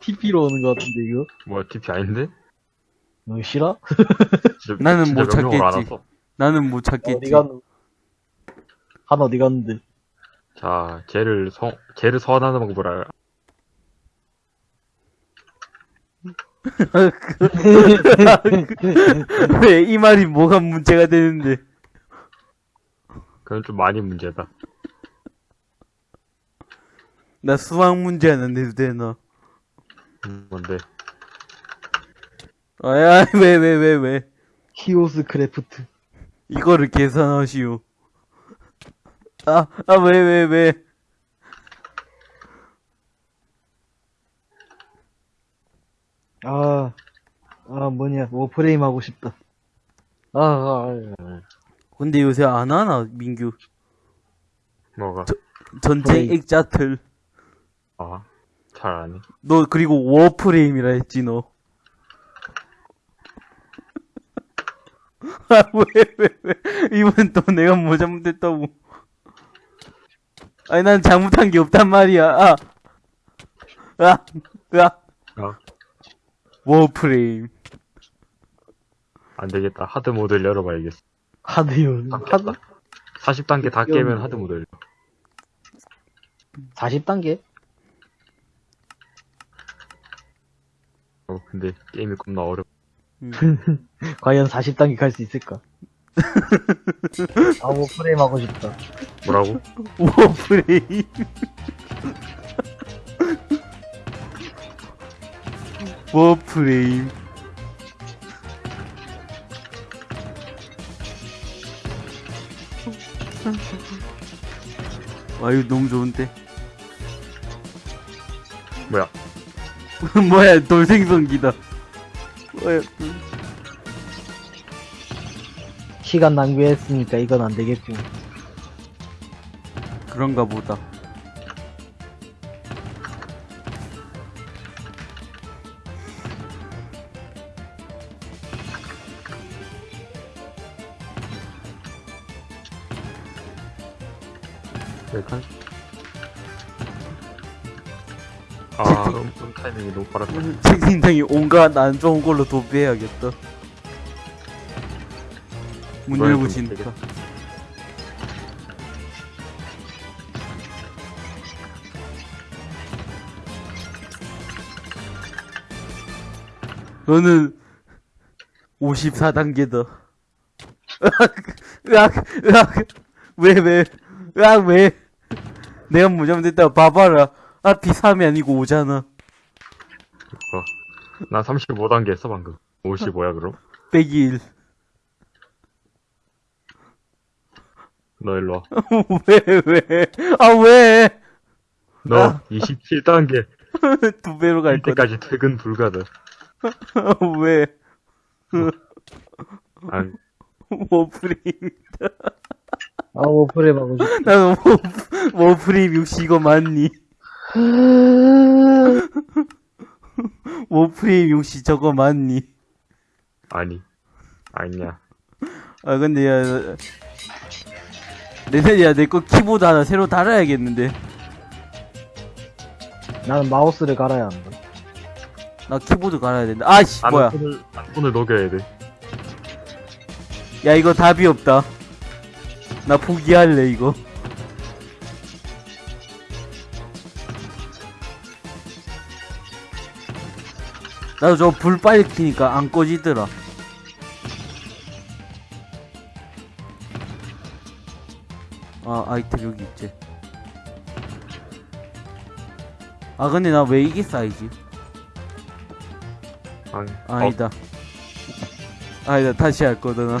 TP로 오는 것 같은데, 이거? 뭐야, TP 아닌데? 너 싫어? 진짜, 나는 진짜 못 찾겠지. 나는 못 어디 찾겠지. 갔노? 한 어디 갔는데? 자, 쟤를 성, 쟤를 소환하는 방법을 알, 왜이 말이 뭐가 문제가 되는데. 그건 좀 많이 문제다. 나 수학 문제 안 내도 되나? 음, 뭔데? 아야, 왜, 왜, 왜, 왜. 히오스 크래프트. 이거를 계산하시오. 아, 아, 왜, 왜, 왜. 아, 아, 뭐냐, Warframe 하고 싶다. 아, 아, 아, 근데 요새 안 하나, 민규. 뭐가? 전쟁 프레임. 액자틀. 아, 잘 안 해. 너, 그리고 Warframe이라 했지, 너. 아, 왜, 왜, 왜. 이번 또 내가 뭐 잘못했다고. 아니, 난 잘못한 게 없단 말이야. 아. 아, 아. 아, Warframe. 안 되겠다. hard mode를 열어봐야겠어. 하드요. 하드? 40단계 다 깨면 hard mode 열려. 40단계? 어, 근데 게임이 겁나 어렵. 과연 40단계 갈 수 있을까? 아, Warframe 하고 싶다. 뭐라고? Warframe. Warframe. 와, 이거 너무 좋은데? 뭐야? 뭐야, 돌생성기다. 뭐야, 시간 낭비했으니까 이건 안 되겠군. 그런가 보다. 일단. 아, 음, 음, 타이밍이 너무 빠르다. 책임당이 온갖 안 좋은 걸로 도배해야겠다. 문 이번엔 열고 좀 진다. 너는 54단계다. 으악, 으악, 으악. 왜, 왜, 으악, 왜. 내가 무조건 됐다. 봐봐라. 앞이 3이 아니고 5잖아. 어. 나 35단계 했어, 방금. 55야, 그럼? 빼기 1. 너 일로 와. 왜, 왜. 아, 왜. 너 아. 27단계 두 배로 갈 거다. 때까지 퇴근 불가다. 왜. 아, 워프림. 아, 오프레임 하고 싶다. 나는 워, 워프림 60 이거 맞니? 워프림 60 저거 맞니? 아니. 아니야. 아 근데 야 내가 야내 거 키보드 하나 새로 달아야겠는데. 나는 마우스를 갈아야 한다. 나 키보드 갈아야 된다. 아씨 안 뭐야. 손을, 안 손을 녹여야 돼. 야 이거 답이 없다. 나 포기할래 이거. 나도 저 불 빨리 켜니까 안 꺼지더라 아 아이템 여기 있지 아 근데 나 왜 이게 쌓이지 아니, 아니다. 아니다. 다시 할 거다, 나.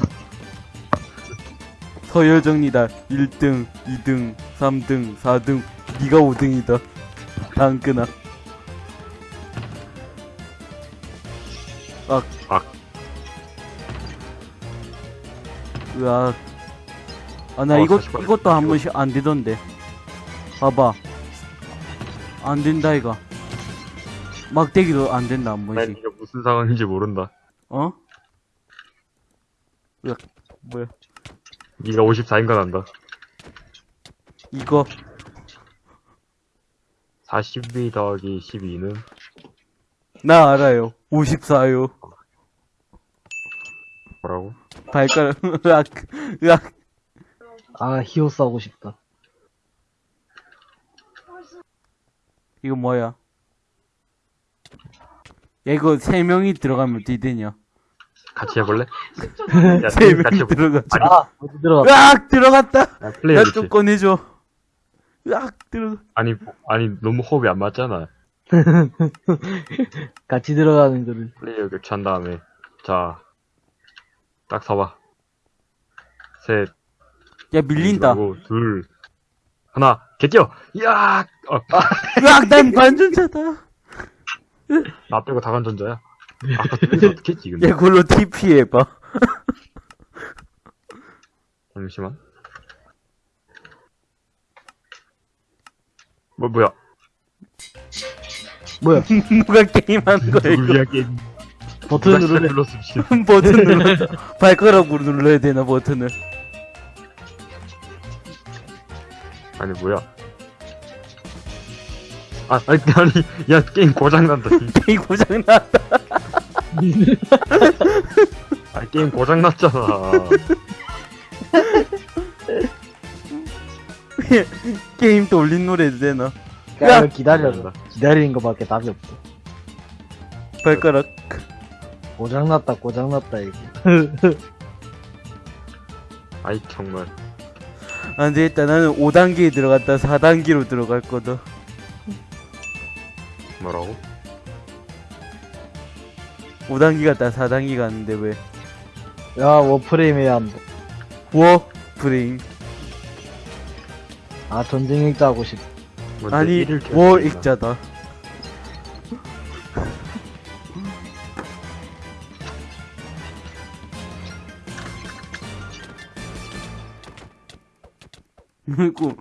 서열 정리다. 1등, 2등, 3등, 4등. 니가 5등이다. 다음 끄나. 악. 악. 으악. 아, 나 어, 이것, 다시 봐요. 이것도 한 번씩 안 되던데. 봐봐. 안 된다, 이거. 막대기도 안 된다, 한 난 번씩. 이게 무슨 상황인지 모른다. 어? 으악, 뭐야. 네가 54인가 난다. 이거, 42 더하기 12는 나 알아요. 54요. 뭐라고? 발가락, 으악, 으악. 아, 히오스 하고 싶다. 이거 뭐야? 야, 이거 세 명이 들어가면 어떻게 되냐? 같이 해볼래? 야, 세 같이 명이 해볼래? 들어가자. 아, 어디 들어가? 으악, 들어갔다! 야, 플레이어 야, 좋지. 좀 꺼내줘. 으악, 들어가. 아니, 아니, 너무 호흡이 안 맞잖아. 같이 들어가는 거를. 플레이어 교체한 다음에. 자, 딱 서봐. 셋, 야, 밀린다. 그리고 둘, 하나, 개뛰어! 이야! 어, 으악, 난 반전자다. 나 빼고 다 간전자야. 아까 둘이서 어떻게 했지, 근데? 야, 그걸로 TP 해봐. 잠시만. 뭐, 뭐야? 뭐야? 누가 게임하는 거야. 누구야, 게임. 버튼 누가 누르래. 눌렀어. 버튼 눌렀다. 발가락으로 눌러야 되나, 버튼을. 아니, 뭐야? 아, 아니, 아니, 야, 게임 고장난다. 게임 고장났다. 아, 게임 고장났잖아. 게임 돌린 노래 해도 되나? 야, 야! 기다려. 기다리는 거밖에 답이 없어. 발가락. 고장났다, 고장났다, 이거. 아이, 정말. 안 되겠다. 나는 5단계에 들어갔다 4단계로 들어갈 거다. 뭐라고? 5단계 갔다 4단계 갔는데 왜? 야, 워프레임 해야 한다. 워 프레임. 아, 전쟁 액자 하고 싶다. 뭔데, 아니 일을 계속 워 했나? 액자다. 그리고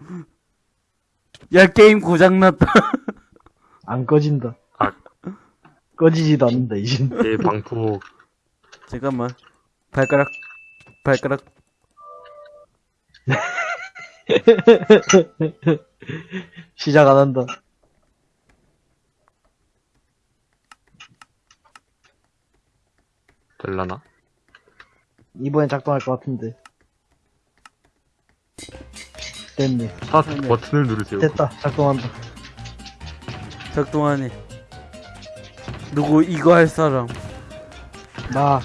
야 게임 고장났다. 안 꺼진다. 아. 꺼지지도 않는다, 이젠. 내 방폭. 잠깐만. 발가락 발가락 시작 안 한다. 될라나? 이번엔 작동할 것 같은데. 됐네. 스타트 버튼을 누르세요. 됐다. 작동한다. 작동하네. 누구 이거 할 사람? 나,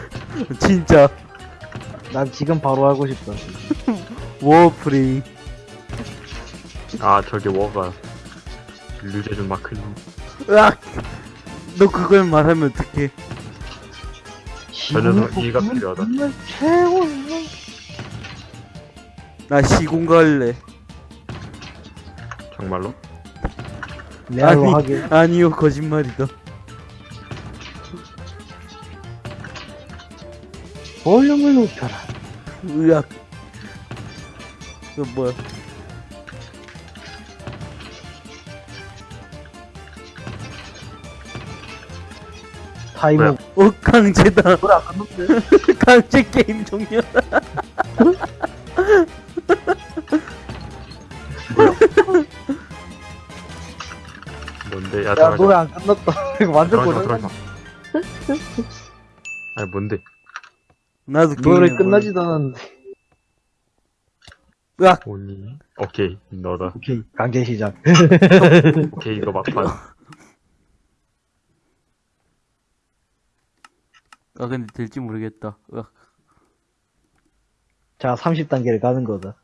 진짜 난 지금 바로 하고 싶다. 워프레임 아 저게 워가 류재준 마크님 으악 너 그걸 말하면 어떡해 저 녀석 이해가 필요하다 최고. 나 시공 갈래 정말로? 레알로 아니, 하게. 아니요 거짓말이다 볼륨을 높여라. 으악 이거 뭐야 타이머. 어 강제다 뭐야. 강제 게임 종료 야 야, 노래 안 끝났다. 이거 완전 고장. 들어가자 아니 뭔데? 나도 노래 게임해볼래. 끝나지도 않았는데. 으악 오니 오케이 너다 오케이, 강제 시작. 오케이 이거 막판 아 근데 될지 모르겠다 으악 자, 30단계를 가는 거다.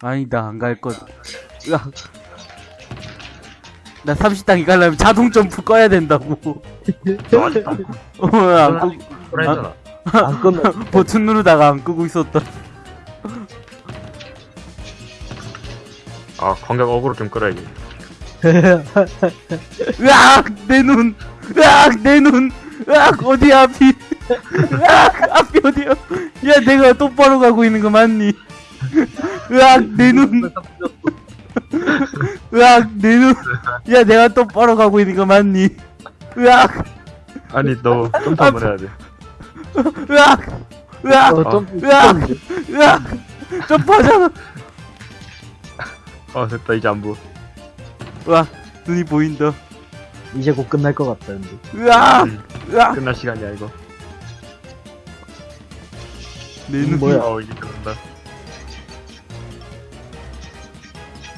아니다 안갈 거다 으악 나 30단계 가려면 자동 점프 꺼야 된다고. 너 아직 안 어안 끄, 했잖아. 안 끝나. 버튼 누르다가 안 끄고 있었다 아 광각 어그로 좀 끌어야지. 으악! 내 눈! 으악! 내 눈! 으악! 어디야 앞이? 으악! 앞이 어디야? 야 내가 똑바로 가고 있는 거 맞니? 으악! 내 눈 으악 내 눈 야 내가 똑바로 가고 있는 거 맞니? 으악. 아니 너 점프 한번 해야 돼. 으악. 으악. 어, 좀, 으악. 좀, 으악. 점프하잖아 아 됐다 이제 안 보여. 으악. 눈이 보인다. 이제 곧 끝날 것 같다, 근데. 으악. 음, 으악. 끝날 시간이야 이거. 내 눈 뭐야? 어 이제 끝난다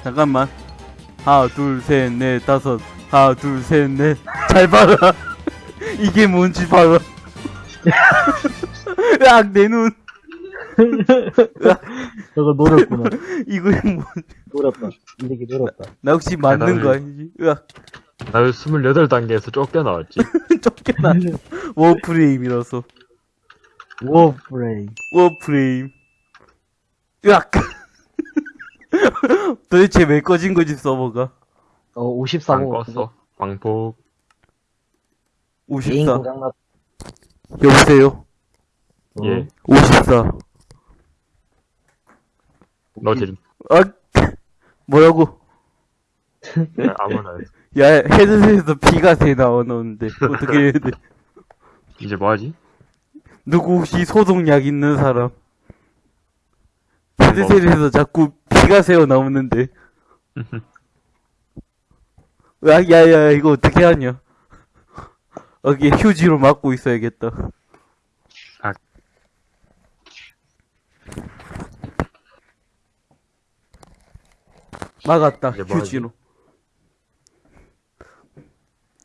잠깐만. 하나, 둘, 셋, 넷, 다섯. 하나, 둘, 셋, 넷. 잘 봐라. 이게 뭔지 봐라. 으악, 내 눈. 저거 노렸구나. 이거 뭐, 노렸다. 이 새끼 노렸다. 나 혹시 맞는. 거 아니지? 으악, 나 28단계에서 쫓겨나왔지 쫓겨나. 워프레임이라서. 워프레임. 워프레임. 으악. 도대체 왜 꺼진 거지, 서버가? 어, 안 54번. 껐어 광폭 개인 54. 고장났. 여보세요? 어. 예 54. 너 지금 아, 뭐라고? 야, 아무나 해. 야, 헤드셋에서 피가 새 나오는데, 어떻게 해야 돼? 이제 뭐하지? 누구 혹시 소독약 있는 사람? 헤드셋에서 자꾸 피가 새어 나오는데. 야, 야, 야, 이거 어떻게 하냐? 여기 휴지로 막고 있어야겠다. 아. 막았다? 휴지로.